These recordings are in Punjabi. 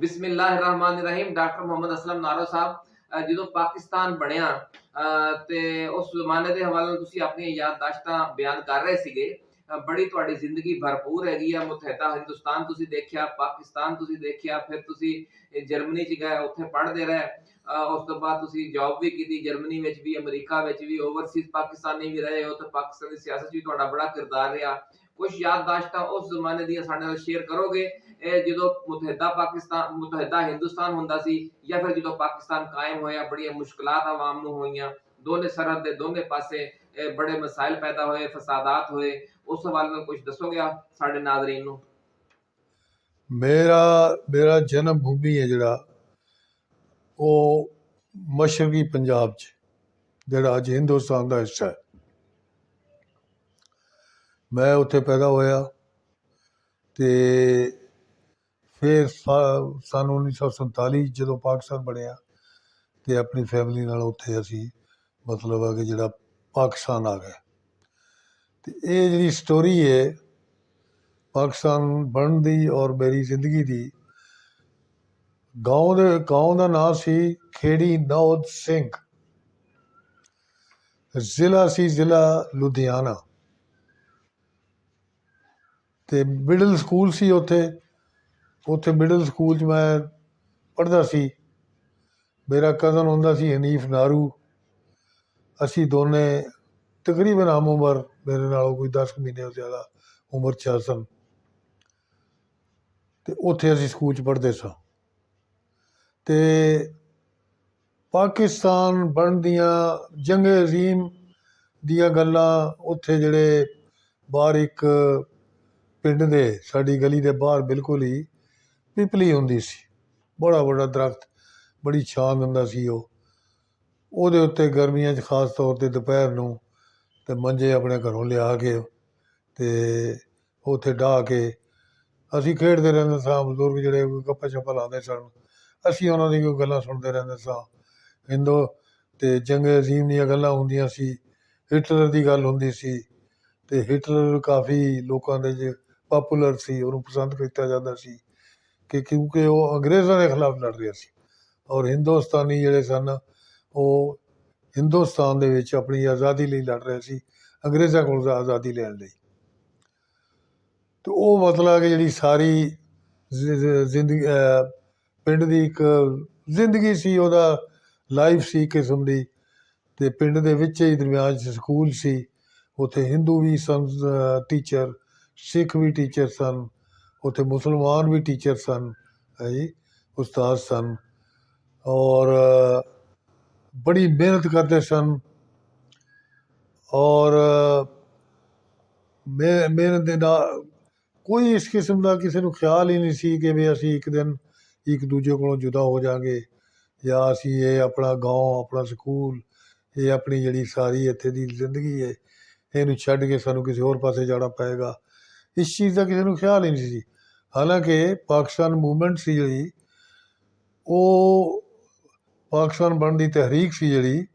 ਬਿਸਮਿਲ੍ਲਾਹਿਰਰਹਿਮਾਨਿਰਰਹੀਮ ਡਾਕਟਰ ਮੁਹੰਮਦ ਅਸਲਮ ਨਾਰੋ ਸਾਹਿਬ ਅਹ ਜਦੋਂ ਪਾਕਿਸਤਾਨ ਬਣਿਆ ਅਹ ਤੇ ਉਸ ਜ਼ਮਾਨੇ ਦੇ ਹਵਾਲੇ ਨਾਲ ਤੁਸੀਂ ਆਪਣੀਆਂ ਯਾਦਦਾਸ਼ਤਾਂ ਬਿਆਨ ਕਰ ਰਹੇ ਸੀਗੇ ਅਹ ਬੜੀ ਤੁਹਾਡੀ ਜ਼ਿੰਦਗੀ ਭਰਪੂਰ ਹੈਗੀ ਆ ਮੁਤਹਦਾ ਹਿੰਦੁਸਤਾਨ ਤੁਸੀਂ ਦੇਖਿਆ ਪਾਕਿਸਤਾਨ ਤੁਸੀਂ ਦੇਖਿਆ ਫਿਰ ਤੁਸੀਂ ਇਹ ਜਰਮਨੀ ਚ ਗਏ ਉੱਥੇ ਪੜ੍ਹਦੇ ਰਹੇ ਅਹ ਉਸ ਤੋਂ ਬਾਅਦ ਤੁਸੀਂ ਜੌਬ ਵੀ ਕੀਤੀ ਜਰਮਨੀ ਵਿੱਚ ਵੀ ਅਮਰੀਕਾ ਵਿੱਚ ਵੀ ਓਵਰਸੀਜ਼ ਪਾਕਿਸਤਾਨੀ ਵੀ ਰਹੇ ਹੋ ਤੇ ਪਾਕਿਸਤਾਨੀ ਸਿਆਸਤ 'ਚ ਵੀ ਤੁਹਾਡਾ ਬੜਾ ਕਿਰਦਾਰ ਰਿਹਾ ਕੁਝ ਯਾਦਦਾਸ਼ਤਾਂ ਉਸ ਜ਼ਮਾਨੇ ਦੀਆਂ ਸਾਡੇ ਨਾਲ ਸ਼ੇਅਰ ਕਰੋਗੇ ਇਹ ਜਦੋਂ ਮੁਤਹਦਾ ਪਾਕਿਸਤਾਨ, ਮੁਤਹਦਾ ਹਿੰਦੁਸਤਾਨ ਹੁੰਦਾ ਸੀ ਜਾਂ ਫਿਰ ਜਦੋਂ ਪਾਕਿਸਤਾਨ ਕਾਇਮ ਹੋਇਆ, ਬੜੀਆਂ ਮੁਸ਼ਕਲਾਂ ਆਵਾਮ ਨੂੰ ਹੋਈਆਂ, ਦੋਨੇ ਸਰਹੱਦ ਦੇ ਦੋਨੇ ਪਾਸੇ, ਇਹ ਬੜੇ ਮਸਾਇਲ ਪੈਦਾ ਹੋਏ, ਫਸਾਦਾਤ ਹੋਏ, ਉਸ ਹਵਾਲੇ ਨਾਲ ਕੁਝ ਦੱਸੋਗੇ ਆਪ ਸਾਡੇ ਨਾਜ਼ਰੀਨ ਨੂੰ? ਮੇਰਾ ਮੇਰਾ ਜਨਮ ਭੂਮੀ ਹੈ ਜਿਹੜਾ, ਉਹ ਮਸ਼ਰਕੀ ਪੰਜਾਬ 'ਚ, ਜਿਹੜਾ ਅੱਜ ਹਿੰਦੁਸਤਾਨ ਦਾ ਹਿੱਸਾ ਹੈ। ਮੈਂ ਉੱਥੇ ਪੈਦਾ ਹੋਇਆ ਤੇ ਫਿਰ ਸਾ- ਸੰਨ 1947 ਜਦੋਂ ਪਾਕਿਸਤਾਨ ਬਣਿਆ ਅਤੇ ਆਪਣੀ ਫੈਮਿਲੀ ਨਾਲ ਉੱਥੇ ਅਸੀਂ ਮਤਲਬ ਆ ਕਿ ਜਿਹੜਾ ਪਾਕਿਸਤਾਨ ਆ ਗਏ ਅਤੇ ਇਹ ਜਿਹੜੀ ਸਟੋਰੀ ਹੈ ਪਾਕਿਸਤਾਨ ਬਣਨ ਦੀ ਔਰ ਮੇਰੀ ਜ਼ਿੰਦਗੀ ਦੀ, ਗਾਉਂ ਦੇ, ਗਾਉਂ ਦਾ ਨਾਮ ਸੀ ਖੇੜੀ ਨੌਦ ਸਿੰਘ। ਜ਼ਿਲ੍ਹਾ ਸੀ ਜ਼ਿਲ੍ਹਾ ਲੁਧਿਆਣਾ। ਤੇ ਮਿਡਲ ਸਕੂਲ ਸੀ ਉੱਥੇ। ਉੱਥੇ ਮਿਡਲ ਸਕੂਲ 'ਚ ਮੈਂ ਪੜ੍ਹਦਾ ਸੀ। ਮੇਰਾ ਕਜ਼ਨ ਹੁੰਦਾ ਸੀ ਹਨੀਫ ਨਾਰੂ। ਅਸੀਂ ਦੋਨੇ ਤਕਰੀਬਨ ਹਮ ਉਮਰ, ਮੇਰੇ ਨਾਲੋਂ ਕੋਈ 10 ਮਹੀਨੇ ਜ਼ਿਆਦਾ ਉਮਰ 'ਚ ਸਨ। ਤੇ ਉੱਥੇ ਅਸੀਂ ਸਕੂਲ 'ਚ ਪੜ੍ਹਦੇ ਸਾਂ। ਤੇ ਪਾਕਿਸਤਾਨ ਬਣਨ ਦੀਆਂ ਜੰਗ ਅਜ਼ੀਮ ਦੀਆਂ ਗੱਲਾਂ ਉੱਥੇ ਜਿਹੜੇ ਬਾਹਰ ਇੱਕ ਪਿੰਡ ਦੇ, ਸਾਡੀ ਗਲੀ ਦੇ ਬਾਹਰ ਬਿਲਕੁਲ ਹੀ ਪਿਪਲੀ ਹੁੰਦੀ ਸੀ। ਬੜਾ ਬੜਾ ਦਰਖਤ, ਬੜੀ ਛਾਂ ਦਿੰਦਾ ਸੀ ਉਹ। ਉਹਦੇ ਉੱਤੇ ਗਰਮੀਆਂ 'ਚ ਖਾਸ ਤੌਰ ਤੇ ਦੁਪਹਿਰ ਨੂੰ ਤੇ ਮੰਜੇ ਆਪਣੇ ਘਰੋਂ ਲਿਆ ਕੇ ਤੇ ਉੱਥੇ ਢਾਹ ਕੇ ਅਸੀਂ ਖੇਡਦੇ ਰਹਿੰਦੇ ਸਾਂ, ਬਜ਼ੁਰਗ ਜਿਹੜੇ ਕੋਈ ਗੱਪਾਂ ਛੱਪਾਂ ਲਾਉਂਦੇ ਸਨ, ਅਸੀਂ ਉਹਨਾਂ ਦੀ ਕੋਈ ਗੱਲਾਂ ਸੁਣਦੇ ਰਹਿੰਦੇ ਸਾਂ। ਹਿੰਦੋ ਤੇ ਜੰਗ ਅਜ਼ੀਮ ਦੀਆਂ ਗੱਲਾਂ ਹੁੰਦੀਆਂ ਸੀ ਹਿਟਲਰ ਦੀ ਗੱਲ ਹੁੰਦੀ ਸੀ ਤੇ ਹਿਟਲਰ ਕਾਫੀ ਲੋਕਾਂ ਦੇ ਜੇ ਪਪੂਲਰ ਸੀ, ਉਹਨੂੰ ਪਸੰਦ ਕੀਤਾ ਜਾਂਦਾ ਸੀ। ਕਿ ਕਿਉਂਕਿ ਉਹ ਅੰਗਰੇਜ਼ਾਂ ਦੇ ਖਿਲਾਫ ਲੜ ਰਿਹਾ ਸੀ। ਔਰ ਹਿੰਦੁਸਤਾਨੀ ਜਿਹੜੇ ਸਨ, ਉਹ ਹਿੰਦੁਸਤਾਨ ਦੇ ਵਿੱਚ ਆਪਣੀ ਆਜ਼ਾਦੀ ਲਈ ਲੜ ਰਹੇ ਸੀ, ਅੰਗਰੇਜ਼ਾਂ ਕੋਲ ਆਜ਼ਾਦੀ ਲੈਣ ਲਈ। ਤੇ ਉਹ ਮਤਲਬ ਕਿ ਜਿਹੜੀ ਸਾਰੀ ਜ਼ਿੰਦਗੀ ਪਿੰਡ ਦੀ ਇੱਕ ਜ਼ਿੰਦਗੀ ਸੀ, ਉਹਦਾ ਲਾਈਫ ਸੀ ਕਿਸਮ ਦੀ। ਤੇ ਪਿੰਡ ਦੇ ਵਿੱਚ ਹੀ ਦਰਮਿਆਨ 'ਚ ਸਕੂਲ ਸੀ। ਉੱਥੇ ਹਿੰਦੂ ਵੀ ਸਨ ਟੀਚਰ ਸਿੱਖ ਵੀ ਟੀਚਰ ਸਨ। ਉੱਥੇ ਮੁਸਲਮਾਨ ਵੀ ਟੀਚਰ ਸਨ ਹੈ ਜੀ ਉਸਤਾਦ ਸਨ ਔਰ ਅ, ਬੜੀ ਮਿਹਨਤ ਕਰਦੇ ਸਨ ਔਰ ਅ, ਮਿਹ- ਮਿਹਨਤ ਦੇ ਨਾਲ ਕੋਈ ਇਸ ਕਿਸਮ ਦਾ ਕਿਸੇ ਨੂੰ ਖਿਆਲ ਹੀ ਨਹੀਂ ਸੀ ਕਿ ਵੀ ਅਸੀਂ ਇੱਕ ਦਿਨ ਇੱਕ ਦੂਜੇ ਕੋਲੋਂ ਜੁਦਾ ਹੋ ਜਾਾਂਗੇ ਜਾਂ ਅਸੀਂ ਇਹ ਆਪਣਾ گاؤں ਆਪਣਾ ਸਕੂਲ ਇਹ ਆਪਣੀ ਜਿਹੜੀ ਸਾਰੀ ਇੱਥੇ ਦੀ ਜ਼ਿੰਦਗੀ ਹੈ ਇਹਨੂੰ ਛੱਡ ਕੇ ਸਾਨੂੰ ਕਿਸੇ ਹੋਰ ਪਾਸੇ ਜਾਣਾ ਪਏਗਾ ਇਸ ਚੀਜ਼ ਦਾ ਕਿਸੇ ਨੂੰ ਖਿਆਲ ਹੀ ਨਹੀਂ ਸੀ ਹਾਲਾਂਕਿ ਪਾਕਿਸਤਾਨ ਮੂਵਮੈਂਟ ਸੀ ਜਿਹੜੀ, ਉਹ ਪਾਕਿਸਤਾਨ ਬਣਨ ਦੀ ਤਹਿਰੀਕ ਸੀ ਜਿਹੜੀ,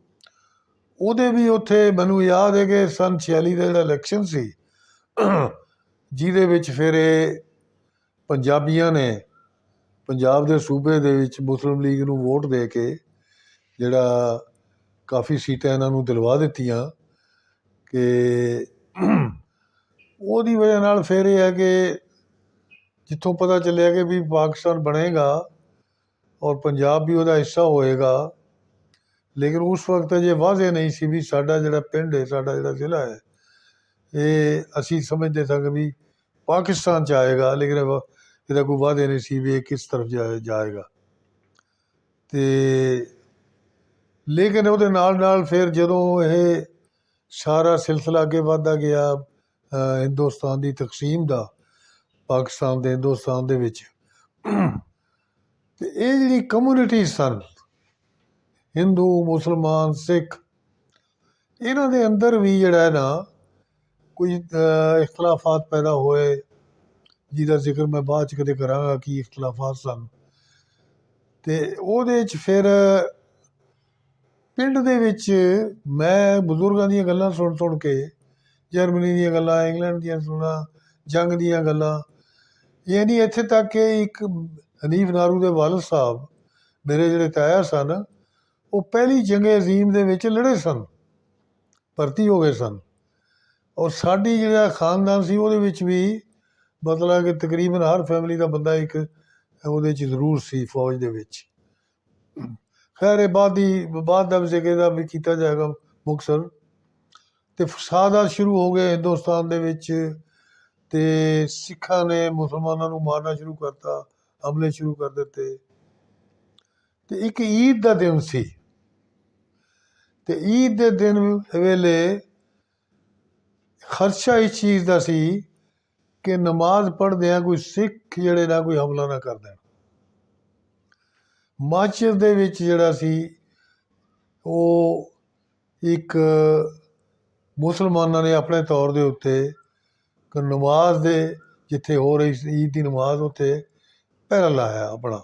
ਉਹਦੇ ਵੀ ਉੱਥੇ ਮੈਨੂੰ ਯਾਦ ਹੈ ਕਿ ਸਨ 46 ਦਾ ਜਿਹੜਾ ਇਲੈਕਸ਼ਨ ਸੀ, ਜਿਹਦੇ ਵਿੱਚ ਫਿਰ ਇਹ ਪੰਜਾਬੀਆਂ ਨੇ ਪੰਜਾਬ ਦੇ ਸੂਬੇ ਦੇ ਵਿੱਚ ਮੁਸਲਿਮ ਲੀਗ ਨੂੰ ਵੋਟ ਦੇ ਕੇ ਜਿਹੜਾ ਕਾਫੀ ਸੀਟਾਂ ਇਹਨਾਂ ਨੂੰ ਦਿਲਵਾ ਦਿੱਤੀਆਂ ਕਿ ਉਹਦੀ ਵਜ੍ਹਾ ਨਾਲ ਫਿਰ ਇਹ ਹੈ ਕਿ ਜਿੱਥੋਂ ਪਤਾ ਚੱਲਿਆ ਕਿ ਵੀ ਪਾਕਿਸਤਾਨ ਬਣੇਗਾ ਔਰ ਪੰਜਾਬ ਵੀ ਉਹਦਾ ਹਿੱਸਾ ਹੋਏਗਾ ਲੇਕਿਨ ਉਸ ਵਕਤ ਜੇ ਵਾਜ਼ੇ ਨਹੀਂ ਸੀ ਵੀ ਸਾਡਾ ਜਿਹੜਾ ਪਿੰਡ ਹੈ ਸਾਡਾ ਜਿਹੜਾ ਜ਼ਿਲ੍ਹਾ ਹੈ ਇਹ ਅਸੀਂ ਸਮਝਦੇ ਸਾਂ ਕਿ ਵੀ ਪਾਕਿਸਤਾਨ ਚ ਆਏਗਾ ਲੇਕਿਨ ਇਹ- ਇਹਦਾ ਕੋਈ ਵਾਅਦੇ ਨਹੀਂ ਸੀ ਵੀ ਇਹ ਕਿਸ ਤਰਫ ਜਾ- ਜਾਏਗਾ ਤੇ ਲੇਕਿਨ ਉਹਦੇ ਨਾਲ ਨਾਲ ਫਿਰ ਜਦੋਂ ਇਹ ਸਾਰਾ ਸਿਲਸਿਲਾ ਅੱਗੇ ਵਧਦਾ ਗਿਆ ਅ, ਹਿੰਦੁਸਤਾਨ ਦੀ ਤਕਸੀਮ ਦਾ ਪਾਕਿਸਤਾਨ ਦੇ, ਹਿੰਦੁਸਤਾਨ ਦੇ ਵਿੱਚ। ਤੇ ਇਹ ਜਿਹੜੀ ਕਮਿਊਨਿਟੀ ਸਨ ਹਿੰਦੂ ਮੁਸਲਮਾਨ, ਸਿੱਖ, ਇਹਨਾਂ ਦੇ ਅੰਦਰ ਵੀ ਜਿਹੜਾ ਹੈ ਨਾ, ਕੋਈ ਇਖਤਲਾਫਾਤ ਪੈਦਾ ਹੋਏ, ਜਿਹਦਾ ਜ਼ਿਕਰ ਮੈਂ ਬਾਅਦ ਚ ਕਦੇ ਕਰਾਂਗਾ ਕਿ ਇਖਤਲਾਫਾਤ ਸਨ। ਤੇ ਉਹਦੇ ਚ ਫਿਰ ਪਿੰਡ ਦੇ ਵਿੱਚ ਮੈਂ ਬਜ਼ੁਰਗਾਂ ਦੀਆਂ ਗੱਲਾਂ ਸੁਣ ਸੁਣ ਕੇ, ਜਰਮਨੀ ਦੀਆਂ ਗੱਲਾਂ, ਇੰਗਲੈਂਡ ਦੀਆਂ ਸੁਣਾ, ਜੰਗ ਦੀਆਂ ਗੱਲਾਂ ਯਾਨੀ ਇੱਥੇ ਤੱਕ ਕਿ ਇੱਕ ਹਨੀਫ ਨਾਰੂ ਦੇ ਵਾਲਦ ਸਾਹਿਬ ਮੇਰੇ ਜਿਹੜੇ ਤਾਇਆ ਸਨ, ਉਹ ਪਹਿਲੀ ਜੰਗੇ ਅਜ਼ੀਮ ਦੇ ਵਿੱਚ ਲੜੇ ਸਨ, ਭਰਤੀ ਹੋ ਗਏ ਸਨ। ਔਰ ਸਾਡੀ ਜਿਹੜਾ ਖਾਨਦਾਨ ਸੀ, ਉਹਦੇ ਵਿੱਚ ਵੀ ਮਤਲਬ ਕਿ ਤਕਰੀਬਨ ਹਰ ਫੈਮਿਲੀ ਦਾ ਬੰਦਾ ਇੱਕ ਉਹਦੇ ਚ ਜ਼ਰੂਰ ਸੀ ਫੌਜ ਦੇ ਵਿੱਚ। ਖੈਰ, ਇਹ ਬਾਅਦ ਦੀ, ਬਾਅਦ ਦਾ ਜ਼ਿਕਰ ਦਾ ਵੀ ਕੀਤਾ ਜਾਏਗਾ ਮੁਕਸਰ ਤੇ ਫਸਾਦਾਤ ਸ਼ੁਰੂ ਹੋ ਗਏ ਹਿੰਦੁਸਤਾਨ ਦੇ ਵਿੱਚ। ਤੇ ਸਿੱਖਾਂ ਨੇ ਮੁਸਲਮਾਨਾਂ ਨੂੰ ਮਾਰਨਾ ਸ਼ੁਰੂ ਕਰਤਾ, ਹਮਲੇ ਸ਼ੁਰੂ ਕਰ ਦਿੱਤੇ। ਅਤੇ ਇੱਕ ਈਦ ਦਾ ਦਿਨ ਸੀ। ਅਤੇ ਈਦ ਦੇ ਦਿਨ ਵੇਲੇ ਖਰਚਾ ਇਸ ਚੀਜ਼ ਦਾ ਸੀ ਕਿ ਨਮਾਜ਼ ਪੜ੍ਹਦੇ ਆ ਕੋਈ ਸਿੱਖ ਜਿਹੜੇ ਨਾ ਕੋਈ ਹਮਲਾ ਨਾ ਕਰ ਦੇਣ। ਮਾਚਿਸ ਦੇ ਵਿੱਚ ਜਿਹੜਾ ਸੀ, ਉਹ ਇੱਕ ਮੁਸਲਮਾਨਾਂ ਨੇ ਆਪਣੇ ਤੌਰ ਦੇ ਉੱਤੇ ਨਮਾਜ਼ ਦੇ ਜਿੱਥੇ ਹੋ ਰਹੀ ਸੀ, ਈਦ ਦੀ ਨਮਾਜ਼ ਉੱਥੇ ਪਹਿਰਾ ਲਾਇਆ ਆਪਣਾ।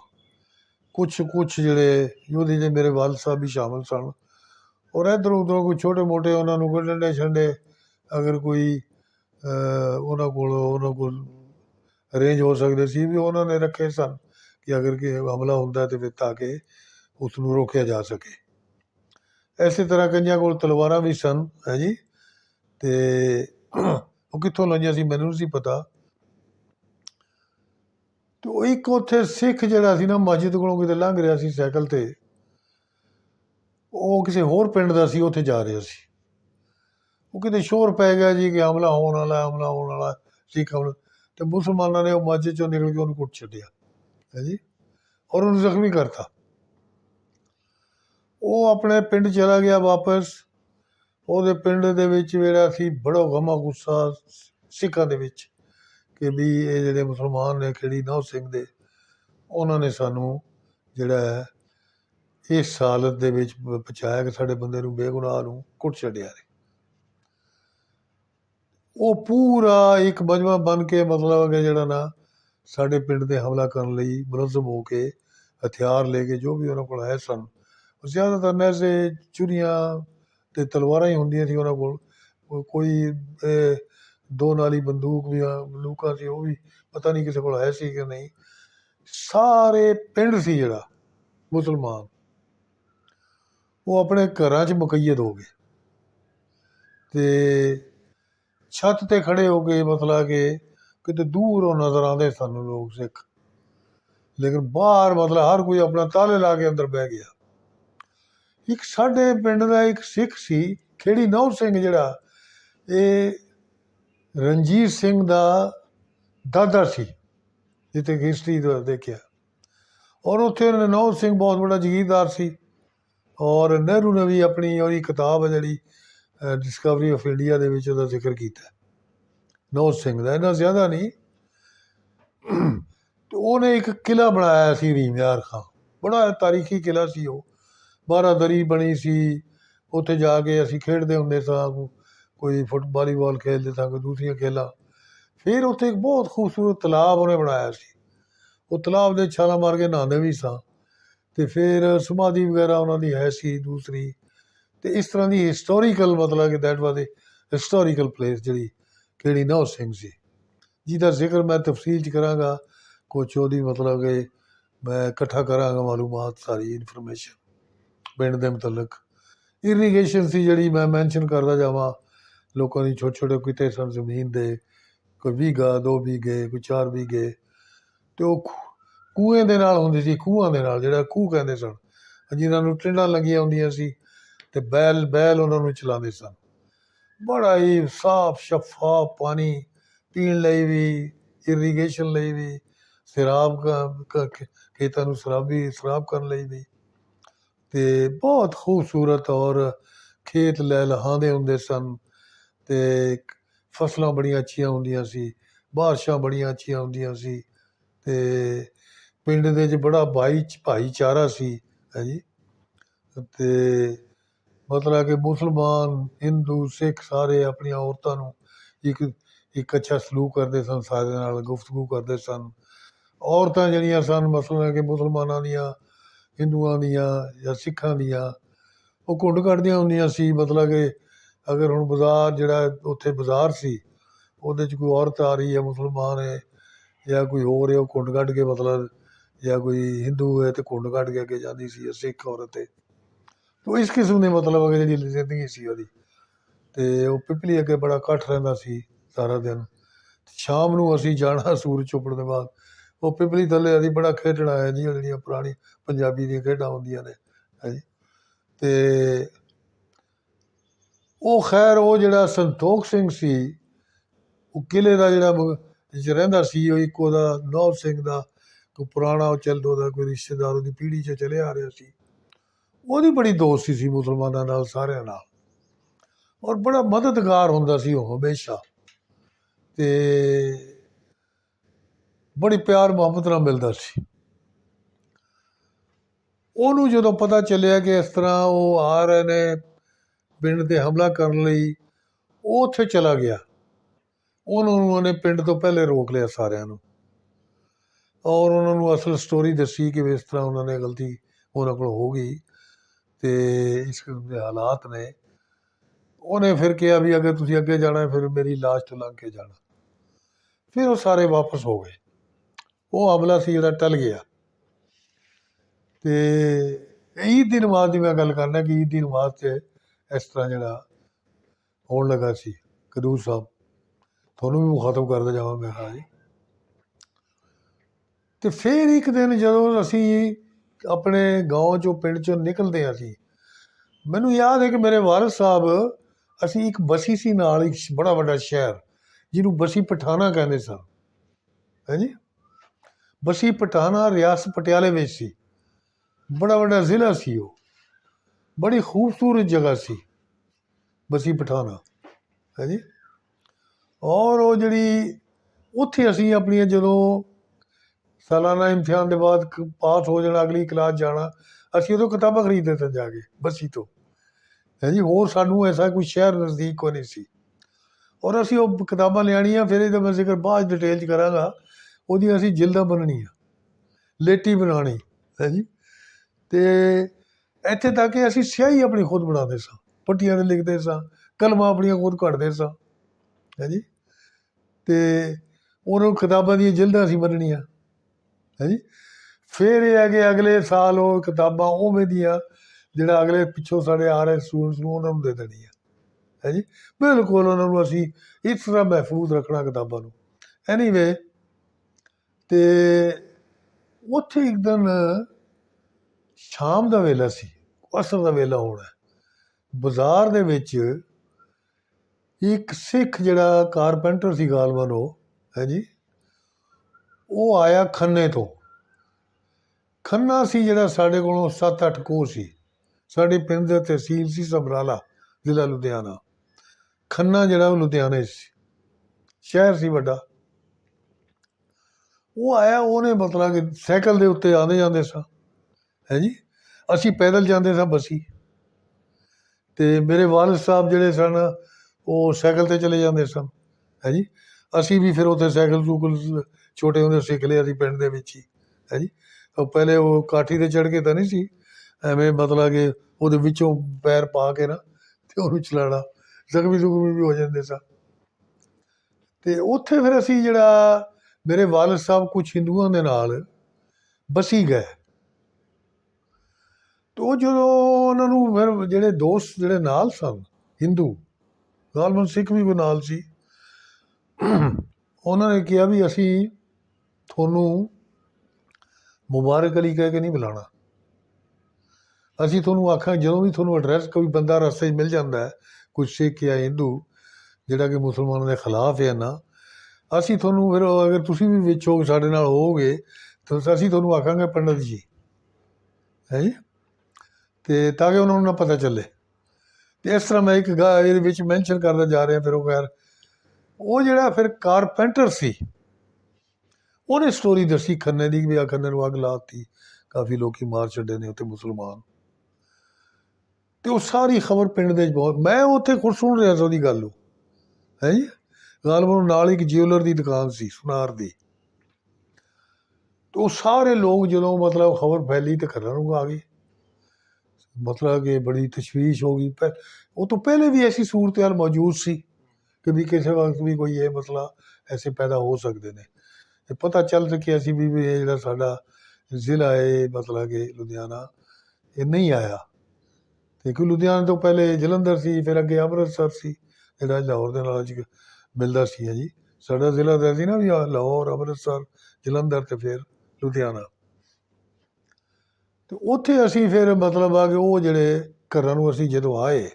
ਕੁਛ ਕੁਛ ਜਿਹੜੇ ਯੋਧੇ ਦੇ ਮੇਰੇ ਵਾਲ ਸਾਹਿਬ ਵੀ ਸ਼ਾਮਲ ਸਨ। ਔਰ ਇੱਧਰ ਉੱਧਰੋਂ ਕੋਈ ਛੋਟੇ ਮੋਟੇ ਉਹਨਾਂ ਨੂੰ ਕੋਈ ਡੰਡੇ ਛੰਡੇ, ਅਗਰ ਕੋਈ ਉਹਨਾਂ ਕੋਲ ਉਹਨਾਂ ਕੋਲ ਅਰੇਂਜ ਹੋ ਸਕਦੇ ਸੀ ਵੀ ਉਹਨਾਂ ਨੇ ਰੱਖੇ ਸਨ ਕਿ ਅਗਰ ਕਿ ਹਮਲਾ ਹੁੰਦਾ ਤੇ ਫਿਰ ਤਾਂ ਕਿ ਉਸ ਨੂੰ ਰੋਕਿਆ ਜਾ ਸਕੇ। ਐਸੇ ਤਰ੍ਹਾਂ ਕਈਆਂ ਕੋਲ ਤਲਵਾਰਾਂ ਵੀ ਸਨ, ਹੈ ਜੀ? ਤੇ ਉਹ ਕਿੱਥੋਂ ਲਈਆਂ ਸੀ ਮੈਨੂੰ ਨਹੀਂ ਸੀ ਪਤਾ। ਤੇ ਉਹ ਇੱਕ ਉੱਥੇ ਸਿੱਖ ਜਿਹੜਾ ਸੀ ਨਾ ਮਸਜਿਦ ਕੋਲੋਂ ਕਿਤੇ ਲੰਘ ਰਿਹਾ ਸੀ ਸਾਈਕਲ ਤੇ। ਉਹ ਕਿਸੇ ਹੋਰ ਪਿੰਡ ਦਾ ਸੀ ਉੱਥੇ ਜਾ ਰਿਹਾ ਸੀ। ਉਹ ਕਿਤੇ ਸ਼ੋਰ ਪੈ ਗਿਆ ਜੀ ਕਿ ਹਮਲਾ ਹੋਣ ਵਾਲਾ ਹੈ, ਹਮਲਾ ਹੋਣ ਵਾਲਾ ਸਿੱਖ ਹਮਲਾ। ਤੇ ਮੁਸਲਮਾਨਾਂ ਨੇ ਉਹ ਮਸਜਿਦ ਚੋਂ ਨਿਕਲ ਕੇ ਉਹਨੂੰ ਕੁੱਟ ਛੱਡਿਆ। ਹੈ ਜੀ? ਔਰ ਉਹਨੂੰ ਜ਼ਖਮੀ ਕਰਤਾ। ਉਹ ਆਪਣੇ ਪਿੰਡ ਚਲਾ ਗਿਆ ਵਾਪਸ। ਉਹਦੇ ਪਿੰਡ ਦੇ ਵਿੱਚ ਜਿਹੜਾ ਸੀ, ਬੜਾ ਗਮਾ ਗੁੱਸਾ ਸਿੱਖਾਂ ਦੇ ਵਿੱਚ ਕਿ ਵੀ ਇਹ ਜਿਹੜੇ ਮੁਸਲਮਾਨ ਨੇ ਖੇੜੀ ਨੌ ਸਿੰਘ ਦੇ, ਉਹਨਾਂ ਨੇ ਸਾਨੂੰ ਜਿਹੜਾ ਹੈ, ਇਸ ਹਾਲਤ ਦੇ ਵਿੱਚ ਪਹੁੰਚਾਇਆ ਕਿ ਸਾਡੇ ਬੰਦੇ ਨੂੰ ਬੇਗੁਨਾਹ ਨੂੰ ਕੁੱਟ ਛੱਡਿਆ ਨੇ ਉਹ ਪੂਰਾ ਇੱਕ ਮਜਮਾ ਬਣ ਕੇ ਮਤਲਬ ਕਿ ਜਿਹੜਾ ਨਾ, ਸਾਡੇ ਪਿੰਡ ਤੇ ਹਮਲਾ ਕਰਨ ਲਈ ਮੁਲਜ਼ਮ ਹੋ ਕੇ ਹਥਿਆਰ ਲੈ ਕੇ ਜੋ ਵੀ ਉਹਨਾਂ ਕੋਲ ਹੈ ਸਨ ਜ਼ਿਆਦਾਤਰ ਨੈਸੇ, ਚੁਰੀਆਂ ਅਤੇ ਤਲਵਾਰਾਂ ਹੀ ਹੁੰਦੀਆਂ ਸੀ ਉਹਨਾਂ ਕੋਲ। ਕੋਈ ਦੋ ਨਾਲੀ ਬੰਦੂਕ ਵੀ ਬੰਦੂਕਾਂ ਸੀ, ਉਹ ਵੀ ਪਤਾ ਨਹੀਂ ਕਿਸੇ ਕੋਲ ਹੈ ਸੀ ਕਿ ਨਹੀਂ। ਸਾਰੇ ਪਿੰਡ ਸੀ ਜਿਹੜਾ, ਮੁਸਲਮਾਨ। ਉਹ ਆਪਣੇ ਘਰਾਂ 'ਚ ਮੁਕੱਯਦ ਹੋ ਗਏ। ਤੇ ਛੱਤ ਤੇ ਖੜੇ ਹੋ ਕੇ ਮਤਲਬ ਕਿ ਕਿਤੇ ਦੂਰੋਂ ਨਜ਼ਰ ਆਉਂਦੇ ਸਾਨੂੰ ਲੋਕ ਸਿੱਖ। ਲੇਕਿਨ ਬਾਹਰ ਮਤਲਬ ਹਰ ਕੋਈ ਆਪਣਾ ਤਾਲੇ ਲਾ ਕੇ ਅੰਦਰ ਬਹਿ ਗਿਆ। ਇੱਕ ਸਾਡੇ ਪਿੰਡ ਦਾ ਇੱਕ ਸਿੱਖ ਸੀ, ਖੇੜੀ ਨੌ ਸਿੰਘ ਜਿਹੜਾ, ਇਹ ਰਣਜੀਤ ਸਿੰਘ ਦਾ ਦਾਦਾ ਸੀ, ਜਿੱਥੇ ਹਿਸਟਰੀ ਦਾ ਦੇਖਿਆ। ਔਰ ਉੱਥੇ ਉਹਨਾਂ ਨੌ ਸਿੰਘ ਬਹੁਤ ਵੱਡਾ ਜਗੀਰਦਾਰ ਸੀ। ਔਰ ਨਹਿਰੂ ਨੇ ਵੀ ਆਪਣੀ ਉਹਦੀ ਕਿਤਾਬ ਹੈ ਜਿਹੜੀ ਡਿਸਕਵਰੀ ਆਫ ਇੰਡੀਆ ਦੇ ਵਿੱਚ ਉਹਦਾ ਜ਼ਿਕਰ ਕੀਤਾ। ਨੌ ਸਿੰਘ ਦਾ ਇਹਨਾਂ ਜ਼ਿਆਦਾ ਨਹੀਂ। ਤੇ ਉਹਨੇ ਇੱਕ ਕਿਲਾ ਬਣਾਇਆ ਸੀ ਰੀਮਿਆਰ ਖਾਂ। ਬੜਾ ਤਾਰੀਖੀ ਕਿਲਾ ਸੀ ਉਹ। ਬਾਰਾਦਰੀ ਬਣੀ ਸੀ। ਉੱਥੇ ਜਾ ਕੇ ਅਸੀਂ ਖੇਡਦੇ ਹੁੰਦੇ ਸਾਂ, ਕੋਈ ਫੁੱਟ ਵਾਲੀਬਾਲ ਖੇਡਦੇ ਸਾਂ, ਕੋਈ ਦੂਸਰੀਆਂ ਖੇਲਾਂ ਫਿਰ ਉੱਥੇ ਇੱਕ ਬਹੁਤ ਖੂਬਸੂਰਤ ਤਲਾਬ ਉਹਨੇ ਬਣਾਇਆ ਸੀ। ਉਹ ਤਲਾਬ ਦੇ ਛਾਲਾਂ ਮਾਰ ਕੇ ਨਹਾਉਂਦੇ ਵੀ ਸਾਂ। ਅਤੇ ਫਿਰ ਸਮਾਧੀ ਵਗੈਰਾ ਉਹਨਾਂ ਦੀ ਹੈ ਸੀ ਦੂਸਰੀ। ਅਤੇ ਇਸ ਤਰ੍ਹਾਂ ਦੀ ਹਿਸਟੋਰੀਕਲ ਮਤਲਬ ਕਿ ਦੈਟ ਵਾਸ ਹਿਸਟੋਰੀਕਲ ਪਲੇਸ ਜਿਹੜੀ ਕਿਹੜੀ ਨੌ ਸਿੰਘ ਸੀ। ਜਿਹਦਾ ਜ਼ਿਕਰ ਮੈਂ ਤਫਸੀਲ ਚ ਕਰਾਂਗਾ, ਕੁਛ ਉਹਦੀ ਮਤਲਬ ਕਿ ਮੈਂ ਇਕੱਠਾ ਕਰਾਂਗਾ ਮਾਲੂਮਾਤ, ਸਾਰੀ ਇਨਫੋਰਮੇਸ਼ਨ ਪਿੰਡ ਦੇ ਮੁਤਲਕ। ਇਰੀਗੇਸ਼ਨ ਸੀ ਜਿਹੜੀ ਮੈਂ ਮੈਂਸ਼ਨ ਕਰਦਾ ਜਾਵਾਂ। ਲੋਕਾਂ ਦੀ ਛੋਟੇ ਛੋਟੇ ਕਿਤੇ ਸਨ, ਜ਼ਮੀਨ ਦੇ। ਕੋਈ ਵੀਗਾ ਦੋ ਵੀਗੇ ਕੋਈ ਚਾਰ ਵੀਗੇ ਤੇ ਉਹ ਖੂ- ਕੂਏ ਦੇ ਨਾਲ ਹੁੰਦੀ ਸੀ, ਖੂਹਾਂ ਦੇ ਨਾਲ, ਜਿਹੜਾ ਖੂਹ ਕਹਿੰਦੇ ਸਨ। ਜਿਨ੍ਹਾਂ ਨੂੰ ਟਿੰਡਾਂ ਲੱਗੀਆਂ ਹੁੰਦੀਆਂ ਸੀ ਤੇ ਬੈਲ ਬੈਲ ਉਹਨਾਂ ਨੂੰ ਚਲਾਉਂਦੇ ਸਨ। ਬੜਾ ਹੀ ਸਾਫ਼ ਸ਼ਫਾਫ ਪਾਣੀ ਪੀਣ ਲਈ ਵੀ ਇਰੀਗੇਸ਼ਨ ਲਈ ਵੀ, ਸਰਾਬ ਕ- ਕ- ਖੇਤਾਂ ਨੂੰ ਸਰਾਬੀ, ਸਰਾਬ ਕਰਨ ਲਈ ਵੀ। ਅਤੇ ਬਹੁਤ ਖੂਬਸੂਰਤ ਔਰ ਖੇਤ ਲੈ ਲਹਾਂਦੇ ਹੁੰਦੇ ਸਨ ਅਤੇ ਫਸਲਾਂ ਬੜੀਆਂ ਅੱਛੀਆਂ ਹੁੰਦੀਆਂ ਸੀ, ਬਾਰਿਸ਼ਾਂ ਬੜੀਆਂ ਅੱਛੀਆਂ ਹੁੰਦੀਆਂ ਸੀ ਅਤੇ ਪਿੰਡ ਦੇ ਵਿੱਚ ਬੜਾ ਭਾਈ, ਭਾਈਚਾਰਾ ਸੀ, ਹੈ ਜੀ। ਤੇ ਮਤਲਬ ਕਿ ਮੁਸਲਮਾਨ, ਹਿੰਦੂ, ਸਿੱਖ ਸਾਰੇ ਆਪਣੀਆਂ ਔਰਤਾਂ ਨੂੰ ਇੱਕ ਇੱਕ ਅੱਛਾ ਸਲੂਕ ਕਰਦੇ ਸਨ ਸਾਰਿਆਂ ਨਾਲ ਗੁਫ਼ਤਗੂ ਕਰਦੇ ਸਨ। ਔਰਤਾਂ ਜਿਹੜੀਆਂ ਸਨ, ਮਸਲਨ ਕਿ ਮੁਸਲਮਾਨਾਂ ਦੀਆਂ ਹਿੰਦੂਆਂ ਦੀਆਂ ਜਾਂ ਸਿੱਖਾਂ ਦੀਆਂ, ਉਹ ਘੁੰਡ ਕੱਢਦੀਆਂ ਹੁੰਦੀਆਂ ਸੀ। ਮਤਲਬ ਕਿ ਅਗਰ ਹੁਣ ਬਾਜ਼ਾਰ ਜਿਹੜਾ ਉੱਥੇ ਬਾਜ਼ਾਰ ਸੀ, ਉਹਦੇ 'ਚ ਕੋਈ ਔਰਤ ਆ ਰਹੀ ਹੈ, ਮੁਸਲਮਾਨ ਹੈ ਜਾਂ ਕੋਈ ਹੋਰ ਹੈ, ਉਹ ਘੁੰਡ ਕੱਢ ਕੇ ਮਤਲਬ ਜਾਂ ਕੋਈ ਹਿੰਦੂ ਹੈ ਅਤੇ ਘੁੰਡ ਕੱਢ ਕੇ ਅੱਗੇ ਜਾਂਦੀ ਸੀ ਜਾਂ ਸਿੱਖ ਔਰਤ ਹੈ। ਤੋ ਇਸ ਕਿਸਮ ਦੇ ਮਤਲਬ ਅਗੇ ਜਿਹੜੀ ਜ਼ਿੰਦਗੀ ਸੀ ਉਹਦੀ। ਅਤੇ ਉਹ ਪਿਪਲੀ ਅੱਗੇ ਬੜਾ ਇਕੱਠ ਰਹਿੰਦਾ ਸੀ ਸਾਰਾ ਦਿਨ। ਸ਼ਾਮ ਨੂੰ ਅਸੀਂ ਜਾਣਾ ਸੂਰਜ ਚੁੱਪਣ ਦੇ ਬਾਅਦ। ਉਹ ਪਿਪਲੀ ਥੱਲੇ ਅਸੀਂ ਬੜਾ ਖੇਡਣਾ ਹੈ ਜੀ ਉਹ ਜਿਹੜੀਆਂ ਪੁਰਾਣੀ ਪੰਜਾਬੀ ਦੀਆਂ ਖੇਡਾਂ ਹੁੰਦੀਆਂ ਨੇ, ਹੈ ਤੇ ਉਹ ਖੈਰ ਉਹ ਜਿਹੜਾ ਸੰਤੋਖ ਸਿੰਘ ਸੀ, ਉਹ ਕਿਲੇ ਦਾ ਜਿਹੜਾ ਬ- ਰਹਿੰਦਾ ਸੀ, ਉਹ ਇੱਕੋ ਦਾ ਨੌਬ ਸਿੰਘ ਦਾ, ਕੋਈ ਪੁਰਾਣਾ ਉਹ ਚੱਲਦਾ ਉਹਦਾ ਕੋਈ ਰਿਸ਼ਤੇਦਾਰ ਉਹਦੀ ਪੀੜ੍ਹੀ 'ਚ ਚਲੇ ਆ ਰਿਹਾ ਸੀ। ਉਹਦੀ ਬੜੀ ਦੋਸਤੀ ਸੀ ਮੁਸਲਮਾਨਾਂ ਨਾਲ ਸਾਰਿਆਂ ਨਾਲ। ਔਰ ਬੜਾ ਮਦਦਗਾਰ ਹੁੰਦਾ ਸੀ ਉਹ ਹਮੇਸ਼ਾ। ਤੇ ਬੜੀ ਪਿਆਰ ਮੁਹੱਬਤ ਨਾਲ ਮਿਲਦਾ ਸੀ। ਉਹਨੂੰ ਜਦੋਂ ਪਤਾ ਚੱਲਿਆ ਕਿ ਇਸ ਤਰ੍ਹਾਂ ਉਹ ਆ ਰਹੇ ਨੇ, ਪਿੰਡ ਤੇ ਹਮਲਾ ਕਰਨ ਲਈ, ਉਹ ਉੱਥੇ ਚਲਾ ਗਿਆ। ਉਹਨਾਂ ਨੂੰ ਉਹਨੇ ਪਿੰਡ ਤੋਂ ਪਹਿਲੇ ਰੋਕ ਲਿਆ ਸਾਰਿਆਂ ਨੂੰ। ਔਰ ਉਹਨਾਂ ਨੂੰ ਅਸਲ ਸਟੋਰੀ ਦੱਸੀ ਕਿ ਇਸ ਤਰ੍ਹਾਂ ਉਹਨਾਂ ਨੇ ਗਲਤੀ ਉਹਨਾਂ ਕੋਲ ਹੋ ਗਈ ਤੇ ਇਸ ਕਿਸਮ ਦੇ ਹਾਲਾਤ ਨੇ। ਉਹਨੇ ਫਿਰ ਕਿਹਾ ਵੀ ਅਗਰ ਤੁਸੀਂ ਅੱਗੇ ਜਾਣਾ ਫਿਰ ਮੇਰੀ ਲਾਸ਼ ਤੋਂ ਲੰਘ ਕੇ ਜਾਣਾ। ਫਿਰ ਉਹ ਸਾਰੇ ਵਾਪਸ ਹੋ ਗਏ। ਉਹ ਅਮਲਾ ਸੀ ਜਿਹੜਾ ਟਲ ਗਿਆ। ਤੇ ਈਦ ਦੀ ਨਮਾਜ਼ ਦੀ ਮੈਂ ਗੱਲ ਕਰਨਾ ਕਿ ਈਦ ਦੀ ਨਮਾਜ਼ 'ਚ ਇਸ ਤਰ੍ਹਾਂ ਜਿਹੜਾ ਹੋਣ ਲੱਗਾ ਸੀ, ਕਦੂਰ ਸਾਹਿਬ। ਤੁਹਾਨੂੰ ਵੀ ਖਤਮ ਕਰਦਾ ਜਾਵਾਂ ਮੈਂ, ਹਾਂ ਜੀ। ਤੇ ਫਿਰ ਇੱਕ ਦਿਨ ਜਦੋਂ ਅਸੀਂ ਆਪਣੇ ਗਾਉਂ ਚੋਂ, ਪਿੰਡ ਚੋਂ ਨਿਕਲਦੇ ਆ ਸੀ ਮੈਨੂੰ ਯਾਦ ਹੈ ਕਿ ਮੇਰੇ ਵਾਰਿਸ ਸਾਹਿਬ, ਅਸੀਂ ਇੱਕ ਬਸੀ ਸੀ ਨਾਲ, ਇੱਕ ਬੜਾ ਵੱਡਾ ਸ਼ਹਿਰ, ਜਿਹਨੂੰ ਬਸੀ ਪਠਾਣਾ ਕਹਿੰਦੇ ਸਨ। ਹੈ ਜੀ? ਬਸੀ ਪਠਾਣਾ ਰਿਆਸਤ ਪਟਿਆਲੇ ਵਿੱਚ ਸੀ। ਬੜਾ ਵੱਡਾ ਜ਼ਿਲ੍ਹਾ ਸੀ ਉਹ। ਬੜੀ ਖੂਬਸੂਰਤ ਜਗ੍ਹਾ ਸੀ, ਬਸੀ ਪਠਾਨਾ ਹਾਂਜੀ ਔਰ ਉਹ ਜਿਹੜੀ ਉੱਥੇ ਅਸੀਂ ਆਪਣੀਆਂ ਜਦੋਂ ਸਾਲਾਨਾ ਇਮਤਿਹਾਨ ਦੇ ਬਾਅਦ ਕ- ਪਾਸ ਹੋ ਜਾਣਾ, ਅਗਲੀ ਕਲਾਸ ਜਾਣਾ, ਅਸੀਂ ਉਦੋਂ ਕਿਤਾਬਾਂ ਖਰੀਦਦੇ ਸਾਂ ਜਾ ਕੇ ਬਸੀ ਤੋਂ। ਹੈ ਹੋਰ ਸਾਨੂੰ ਐਸਾ ਕੋਈ ਸ਼ਹਿਰ ਨਜ਼ਦੀਕ ਕੋਈ ਨਹੀਂ ਸੀ। ਔਰ ਅਸੀਂ ਉਹ ਕਿਤਾਬਾਂ ਲਿਆਣੀਆਂ ਫਿਰ ਇਹਦਾ ਮੈਂ ਜ਼ਿਕਰ ਬਾਅਦ ਡਿਟੇਲ ਚ ਕਰਾਂਗਾ। ਉਹਦੀਆਂ ਅਸੀਂ ਜਿਲਦਾਂ ਬਣਨੀਆਂ ਲੇਟੀ ਬਣਾਉਣੀ, ਹੈ ਜੀ? ਤੇ ਇੱਥੇ ਤੱਕ ਕਿ ਅਸੀਂ ਸਿਆਹੀ ਆਪਣੀ ਖੁਦ ਬਣਾਉਂਦੇ ਸਾਂ, ਪੱਟੀਆਂ ਤੇ ਲਿਖਦੇ ਸਾਂ, ਕਲਮਾਂ ਆਪਣੀਆਂ ਖੁਦ ਕੱਢਦੇ ਸਾਂ, ਹੈ ਜੀ? ਤੇ ਉਹਨਾਂ ਕਿਤਾਬਾਂ ਦੀਆਂ ਜਿਲਦਾਂ ਅਸੀਂ ਬਣਨੀਆਂ ਹੈ ਜੀ? ਫਿਰ ਇਹ ਹੈ ਕਿ ਅਗਲੇ ਸਾਲ ਉਹ ਕਿਤਾਬਾਂ ਉਵੇਂ ਦੀਆਂ ਜਿਹੜਾ ਅਗਲੇ ਪਿੱਛੋਂ ਸਾਡੇ ਆ ਰਹੇ ਸਟੂਡੈਂਟਸ ਨੂੰ ਉਹਨਾਂ ਨੂੰ ਦੇ ਦੇਣੀਆਂ, ਹੈ ਜੀ? ਬਿਲਕੁਲ ਉਹਨਾਂ ਨੂੰ ਅਸੀਂ ਇਸ ਤਰ੍ਹਾਂ ਮਹਿਫੂਜ਼ ਰੱਖਣਾ ਕਿਤਾਬਾਂ ਨੂੰ। ਐਨੀਵੇ ਅਤੇ ਉੱਥੇ ਇੱਕ ਦਿਨ ਸ਼ਾਮ ਦਾ ਵੇਲਾ ਸੀ, ਅਸਰ ਦਾ ਵੇਲਾ ਹੋਣਾ ਬਾਜ਼ਾਰ ਦੇ ਵਿੱਚ ਇੱਕ ਸਿੱਖ ਜਿਹੜਾ ਕਾਰਪੈਂਟਰ ਸੀ ਗਾਲਮਨ ਉਹ, ਹੈ ਜੀ, ਉਹ ਆਇਆ ਖੰਨੇ ਤੋਂ। ਖੰਨਾ ਸੀ ਜਿਹੜਾ ਸਾਡੇ ਕੋਲੋਂ 7-8 ਕੋਹ ਸੀ। ਸਾਡੇ ਪਿੰਡ ਦਾ ਤਹਿਸੀਲ ਸੀ ਸਮਰਾਲਾ ਜ਼ਿਲ੍ਹਾ ਲੁਧਿਆਣਾ। ਖੰਨਾ ਜਿਹੜਾ ਉਹ ਲੁਧਿਆਣੇ 'ਚ ਸੀ, ਸ਼ਹਿਰ ਸੀ ਵੱਡਾ। ਉਹ ਆਇਆ, ਉਹਨੇ ਮਤਲਬ ਕਿ ਸਾਈਕਲ ਦੇ ਉੱਤੇ ਆਉਂਦੇ ਜਾਂਦੇ ਸਾਂ। ਹੈ ਜੀ? ਅਸੀਂ ਪੈਦਲ ਜਾਂਦੇ ਸਾਂ ਬਸੀ। ਤੇ ਮੇਰੇ ਵਾਲਿਦ ਸਾਹਿਬ ਜਿਹੜੇ ਸਨ, ਉਹ ਸਾਈਕਲ ਤੇ ਚਲੇ ਜਾਂਦੇ ਸਨ। ਹੈ ਜੀ? ਅਸੀਂ ਵੀ ਫਿਰ ਉੱਥੇ ਸਾਈਕਲ ਸੂਕਲ ਛੋਟੇ ਹੁੰਦੇ ਸਿੱਖ ਲਿਆ ਸੀ ਪਿੰਡ ਦੇ ਵਿੱਚ ਹੀ। ਹੈ ਜੀ? ਉਹ ਪਹਿਲੇ ਉਹ ਕਾਠੀ ਤੇ ਚੜ ਕੇ ਤਾਂ ਨਹੀਂ ਸੀ, ਐਵੇਂ ਮਤਲਬ ਕਿ ਉਹਦੇ ਵਿੱਚੋਂ ਪੈਰ ਪਾ ਕੇ ਨਾ ਤੇ ਉਹਨੂੰ ਚਲਾਣਾ ਜ਼ਖਮੀ ਜ਼ੁਖਮੀ ਵੀ ਹੋ ਜਾਂਦੇ ਸਨ ਤੇ ਉੱਥੇ ਫਿਰ ਅਸੀਂ ਜਿਹੜਾ ਮੇਰੇ ਵਾਲਿਦ ਸਾਹਿਬ ਕੁਝ ਹਿੰਦੂਆਂ ਦੇ ਨਾਲ ਬਸੀ ਗਏ। ਤੋ ਜਦੋਂ ਉਹਨਾਂ ਨੂੰ ਫਿਰ ਜਿਹੜੇ ਦੋਸਤ ਜਿਹੜੇ ਨਾਲ ਸਨ, ਹਿੰਦੂ ਗਾਲਮਨ ਸਿੱਖ ਵੀ ਕੋਈ ਨਾਲ ਸੀ, ਉਹਨਾਂ ਨੇ ਕਿਹਾ ਵੀ ਅਸੀਂ ਤੁਹਾਨੂੰ ਮੁਬਾਰਕ ਅਲੀ ਕਹਿ ਕੇ ਨਹੀਂ ਬੁਲਾਣਾ ਅਸੀਂ ਤੁਹਾਨੂੰ ਆਖਾਂ ਜਦੋਂ ਵੀ ਤੁਹਾਨੂੰ ਐਡਰੈਸ ਕੋਈ ਬੰਦਾ ਰਸਤੇ 'ਚ ਮਿਲ ਜਾਂਦਾ ਹੈ, ਕੋਈ ਸਿੱਖ ਜਾਂ ਹਿੰਦੂ, ਜਿਹੜਾ ਕਿ ਮੁਸਲਮਾਨਾਂ ਦੇ ਖਿਲਾਫ ਹੈ ਨਾ ਅਸੀਂ ਤੁਹਾਨੂੰ ਫਿਰ ਉਹ ਅਗਰ ਤੁਸੀਂ ਵੀ ਵਿੱਚ ਹੋ, ਸਾਡੇ ਨਾਲ ਹੋਵੋਗੇ, ਤਾਂ ਅਸੀਂ ਤੁਹਾਨੂੰ ਆਖਾਂਗੇ ਪੰਡਤ ਜੀ। ਹੈ ਜੀ? ਤੇ ਤਾਂ ਕਿ ਉਹਨਾਂ ਨੂੰ ਨਾ ਪਤਾ ਚੱਲੇ। ਤੇ ਇਸ ਤਰ੍ਹਾਂ ਮੈਂ ਇੱਕ ਗਾ ਇਹਦੇ ਵਿੱਚ ਮੈਂਸ਼ਨ ਕਰਦਾ ਜਾ ਰਿਹਾ, ਫਿਰ ਉਹ ਖੈਰ, ਉਹ ਜਿਹੜਾ ਫਿਰ ਕਾਰਪੈਂਟਰ ਸੀ, ਉਹਨੇ ਸਟੋਰੀ ਦੱਸੀ ਖੰਨੇ ਦੀ ਵੀ ਆ, ਖੰਨੇ ਨੂੰ ਅੱਗ ਲਾਤੀ। ਕਾਫੀ ਲੋਕੀ ਮਾਰ ਛੱਡੇ ਨੇ ਉੱਥੇ ਮੁਸਲਮਾਨ। ਤੇ ਉਹ ਸਾਰੀ ਖਬਰ ਪਿੰਡ ਦੇ ਵਿੱਚ ਬਹੁਤ, ਮੈਂ ਉੱਥੇ ਖੁਦ ਸੁਣ ਰਿਹਾ ਸੀ ਉਹਦੀ ਗੱਲ। ਉਹ ਹੈ ਜੀ? ਗਾਲਬਨ ਨਾਲ ਇੱਕ ਜਿਊਲਰ ਦੀ ਦੁਕਾਨ ਸੀ, ਸੁਨਾਰ ਦੀ। ਤੇ ਉਹ ਸਾਰੇ ਲੋਕ ਜਦੋਂ ਮਤਲਬ ਖਬਰ ਫੈਲੀ ਤੇ ਘਰਾਂ ਨੂੰ ਆ ਗਏ। ਮਤਲਬ ਕਿ ਬੜੀ ਤਸ਼ਵੀਸ਼ ਹੋ ਗਈ। ਉਹ ਤੋਂ ਪਹਿਲੇ ਵੀ ਐਸੀ ਸੂਰਤ-ਹਾਲ ਮੌਜੂਦ ਸੀ ਕਿ ਵੀ ਕਿਸੇ ਵਕਤ ਵੀ ਕੋਈ ਇਹ ਮਸਲਾ ਐਸੇ ਪੈਦਾ ਹੋ ਸਕਦੇ ਨੇ। ਤੇ ਪਤਾ ਚੱਲ ਸਕਿਆ ਸੀ ਵੀ ਇਹ ਜਿਹੜਾ ਸਾਡਾ ਜ਼ਿਲ੍ਹਾ ਹੈ ਮਤਲਬ ਕਿ ਲੁਧਿਆਣਾ, ਇਹ ਨਹੀਂ ਆਇਆ। ਤੇ ਕਿਉਂ ਲੁਧਿਆਣਾ ਤੋਂ ਪਹਿਲੇ ਜਲੰਧਰ ਸੀ, ਫਿਰ ਅੱਗੇ ਅੰਮ੍ਰਿਤਸਰ ਸੀ ਜਿਹੜਾ ਲਾਹੌਰ ਦੇ ਨਾਲ ਮਿਲਦਾ ਸੀ ਜੀ। ਸਾਡਾ ਜ਼ਿਲ੍ਹਾ ਤਾਂ ਸੀ ਨਾ ਵੀ ਆਹ ਲਾਹੌਰ, ਅੰਮ੍ਰਿਤਸਰ, ਜਲੰਧਰ ਤੇ ਫਿਰ ਲੁਧਿਆਣਾ। ਤੇ ਉੱਥੇ ਅਸੀਂ ਫਿਰ ਮਤਲਬ ਆ ਕਿ ਉਹ ਜਿਹੜੇ ਘਰਾਂ ਨੂੰ ਅਸੀਂ ਜਦੋਂ ਆਏ,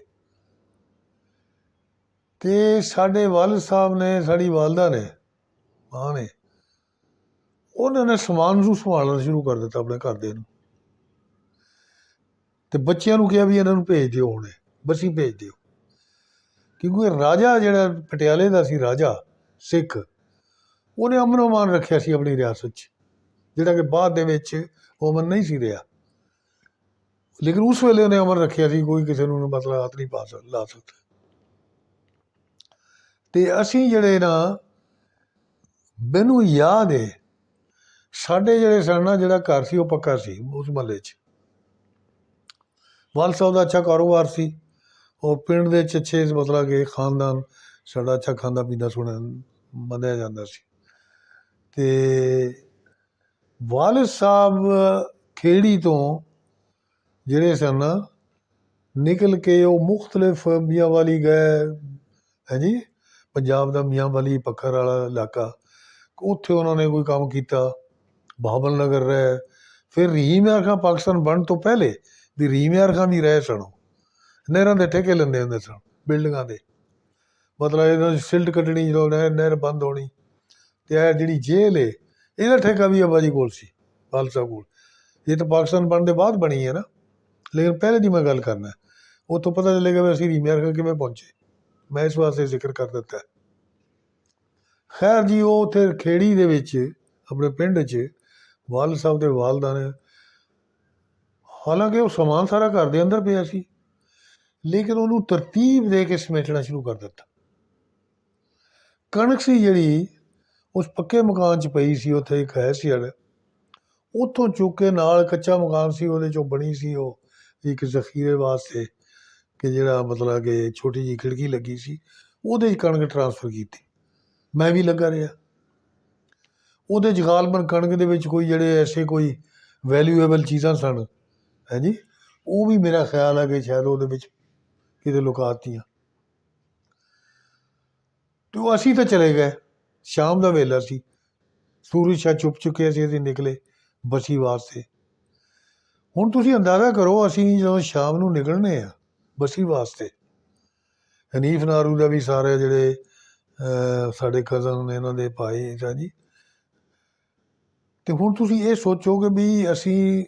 ਤੇ ਸਾਡੇ ਵਾਲਦ ਸਾਹਿਬ ਨੇ, ਸਾਡੀ ਵਾਲਦਾ ਨੇ, ਮਾਂ ਨੇ, ਉਹਨਾਂ ਨੇ ਸਮਾਨ ਨੂੰ ਸੰਭਾਲਣਾ ਸ਼ੁਰੂ ਕਰ ਦਿੱਤਾ ਆਪਣੇ ਘਰ ਦੇ ਨੂੰ। ਤੇ ਬੱਚਿਆਂ ਨੂੰ ਕਿਹਾ ਵੀ ਇਹਨਾਂ ਨੂੰ ਭੇਜ ਦਿਓ ਹੁਣੇ ਬਸੀ ਭੇਜ ਦਿਓ। ਕਿਉਂਕਿ ਰਾਜਾ ਜਿਹੜਾ ਪਟਿਆਲੇ ਦਾ ਸੀ ਰਾਜਾ, ਸਿੱਖ, ਉਹਨੇ ਅਮਨ ਅਮਾਨ ਰੱਖਿਆ ਸੀ ਆਪਣੀ ਰਿਆਸਤ 'ਚ, ਜਿਹੜਾ ਕਿ ਬਾਅਦ ਦੇ ਵਿੱਚ ਉਹ ਅਮਨ ਨਹੀਂ ਸੀ ਰਿਹਾ। ਲੇਕਿਨ ਉਸ ਵੇਲੇ ਉਹਨੇ ਅਮਨ ਰੱਖਿਆ ਸੀ, ਕੋਈ ਕਿਸੇ ਨੂੰ ਮਤਲਬ ਹੱਥ ਨਹੀਂ ਪਾ ਸਕ, ਲਾ ਸਕਦਾ। ਤੇ ਅਸੀਂ ਜਿਹੜੇ ਨਾ, ਮੈਨੂੰ ਯਾਦ ਹੈ ਸਾਡੇ ਜਿਹੜੇ ਸਨ ਜਿਹੜਾ ਘਰ ਸੀ, ਉਹ ਪੱਕਾ ਸੀ ਉਸ ਮਹੱਲੇ 'ਚ। ਵਾਲ ਸਾਹਿਬ ਦਾ ਅੱਛਾ ਕਾਰੋਬਾਰ ਸੀ। ਉਹ ਪਿੰਡ ਦੇ ਵਿੱਚ ਅੱਛੇ ਮਤਲਬ ਕਿ ਖਾਨਦਾਨ, ਸਾਡਾ ਅੱਛਾ ਖਾਂਦਾ ਪੀਂਦਾ ਸੁਣਿਆ ਮੰਨਿਆ ਜਾਂਦਾ ਸੀ। ਅਤੇ ਵਾਲਿਦ ਸਾਹਿਬ ਖੇੜੀ ਤੋਂ ਜਿਹੜੇ ਸਨ, ਨਿਕਲ ਕੇ ਉਹ ਮੁxtਲਫ ਮੀਆਂ ਵਾਲੀ ਗਏ, ਹੈ ਜੀ? ਪੰਜਾਬ ਦਾ ਮੀਆਂ ਵਾਲੀ ਪੱਖਰ ਵਾਲਾ ਇਲਾਕਾ। ਉੱਥੇ ਉਹਨਾਂ ਨੇ ਕੋਈ ਕੰਮ ਕੀਤਾ, ਬਾਬਲ ਨਗਰ ਰਹਿ। ਫਿਰ ਰਹੀਮ ਖਾਂ ਪਾਕਿਸਤਾਨ ਬਣਨ ਤੋਂ ਪਹਿਲੇ ਵੀ ਰਹੀਮ ਖਾਂ ਵੀ ਰਹਿ ਸਨ ਉਹ। ਨਹਿਰਾਂ ਦੇ ਠੇਕੇ ਲੈਂਦੇ ਹੁੰਦੇ ਸਨ ਬਿਲਡਿੰਗਾਂ ਦੇ। ਮਤਲਬ ਇਹਨਾਂ ਦੀ ਸਿਲਟ ਕੱਢਣੀ ਜਦੋਂ ਨਹਿਰ ਨਹਿਰ ਬੰਦ ਹੋਣੀ, ਤੇ ਇਹ ਜਿਹੜੀ ਜੇਲ੍ਹ ਏ, ਇਹਦਾ ਠੇਕਾ ਵੀ ਅੱਬਾ ਜੀ ਕੋਲ ਸੀ ਖਾਲਸਾ ਕੋਲ। ਇਹ ਤਾਂ ਪਾਕਿਸਤਾਨ ਬਣਨ ਦੇ ਬਾਅਦ ਬਣੀ ਹੈ ਨਾ। ਲੇਕਿਨ ਪਹਿਲੇ ਦੀ ਮੈਂ ਗੱਲ ਕਰਨਾ ਉਹ ਤੋਂ ਪਤਾ ਚੱਲੇਗਾ ਵੀ ਅਸੀਂ ਰਹੀਮ ਯਾਰ ਕਿਵੇਂ ਪਹੁੰਚੇ। ਮੈਂ ਇਸ ਵਾਸਤੇ ਜ਼ਿਕਰ ਕਰ ਦਿੱਤਾ। ਖੈਰ ਜੀ, ਉਹ ਉੱਥੇ ਖੇੜੀ ਦੇ ਵਿੱਚ, ਆਪਣੇ ਪਿੰਡ 'ਚ ਵਾਲ ਸਾਹਿਬ ਦੇ ਵਾਲਦਾ ਨੇ ਹਾਲਾਂਕਿ ਉਹ ਸਮਾਨ ਸਾਰਾ ਘਰ ਦੇ ਅੰਦਰ ਪਿਆ ਸੀ। ਲੇਕਿਨ ਉਹਨੂੰ ਤਰਤੀਬ ਦੇ ਕੇ ਸਮੇਟਣਾ ਸ਼ੁਰੂ ਕਰ ਦਿੱਤਾ। ਕਣਕ ਸੀ ਜਿਹੜੀ, ਉਸ ਪੱਕੇ ਮਕਾਨ 'ਚ ਪਈ ਸੀ, ਉੱਥੇ ਇੱਕ ਹੈ ਸੀ ਅੜ ਉੱਥੋਂ ਚੁੱਕ ਕੇ ਨਾਲ ਕੱਚਾ ਮਕਾਨ ਸੀ, ਉਹਦੇ 'ਚੋਂ ਬਣੀ ਸੀ ਉਹ ਇੱਕ ਜ਼ਖੀਰੇ ਵਾਸਤੇ ਕਿ ਜਿਹੜਾ ਮਤਲਬ ਕਿ ਛੋਟੀ ਜਿਹੀ ਖਿੜਕੀ ਲੱਗੀ ਸੀ, ਉਹਦੇ 'ਚ ਕਣਕ ਟਰਾਂਸਫਰ ਕੀਤੀ। ਮੈਂ ਵੀ ਲੱਗਾ ਰਿਹਾ। ਉਹਦੇ 'ਚ ਗਾਲਬਨ ਕਣਕ ਦੇ ਵਿੱਚ ਕੋਈ ਜਿਹੜੇ ਐਸੇ ਕੋਈ ਵੈਲਿਊਏਬਲ ਚੀਜ਼ਾਂ ਸਨ, ਹੈ ਜੀ? ਉਹ ਵੀ ਮੇਰਾ ਖਿਆਲ ਆ ਕਿ ਸ਼ਾਇਦ ਉਹਦੇ ਵਿੱਚ ਕਿਤੇ ਲੁਕਾਤੀਆਂ। ਤੇ ਉਹ ਅਸੀਂ ਤਾਂ ਚਲੇ ਗਏ। ਸ਼ਾਮ ਦਾ ਵੇਲਾ ਸੀ। ਸੂਰਜ ਸ਼ਾ ਚੁੱਪ ਚੁੱਕੇ ਸੀ, ਅਸੀਂ ਨਿਕਲੇ ਬਸੀ ਵਾਸਤੇ ਹੁਣ ਤੁਸੀਂ ਅੰਦਾਜ਼ਾ ਕਰੋ, ਅਸੀਂ ਜਦੋਂ ਸ਼ਾਮ ਨੂੰ ਨਿਕਲਨੇ ਆ ਬਸੀ ਵਾਸਤੇ ਹਨੀਫ ਨਾਰੂ ਦਾ ਵੀ ਸਾਰੇ ਜਿਹੜੇ ਸਾਡੇ ਕਜ਼ਨ ਨੇ ਇਹਨਾਂ ਦੇ ਭਾਈ ਹੈ ਜੀ। ਤੇ ਹੁਣ ਤੁਸੀਂ ਇਹ ਸੋਚੋ ਕਿ ਵੀ ਅਸੀਂ,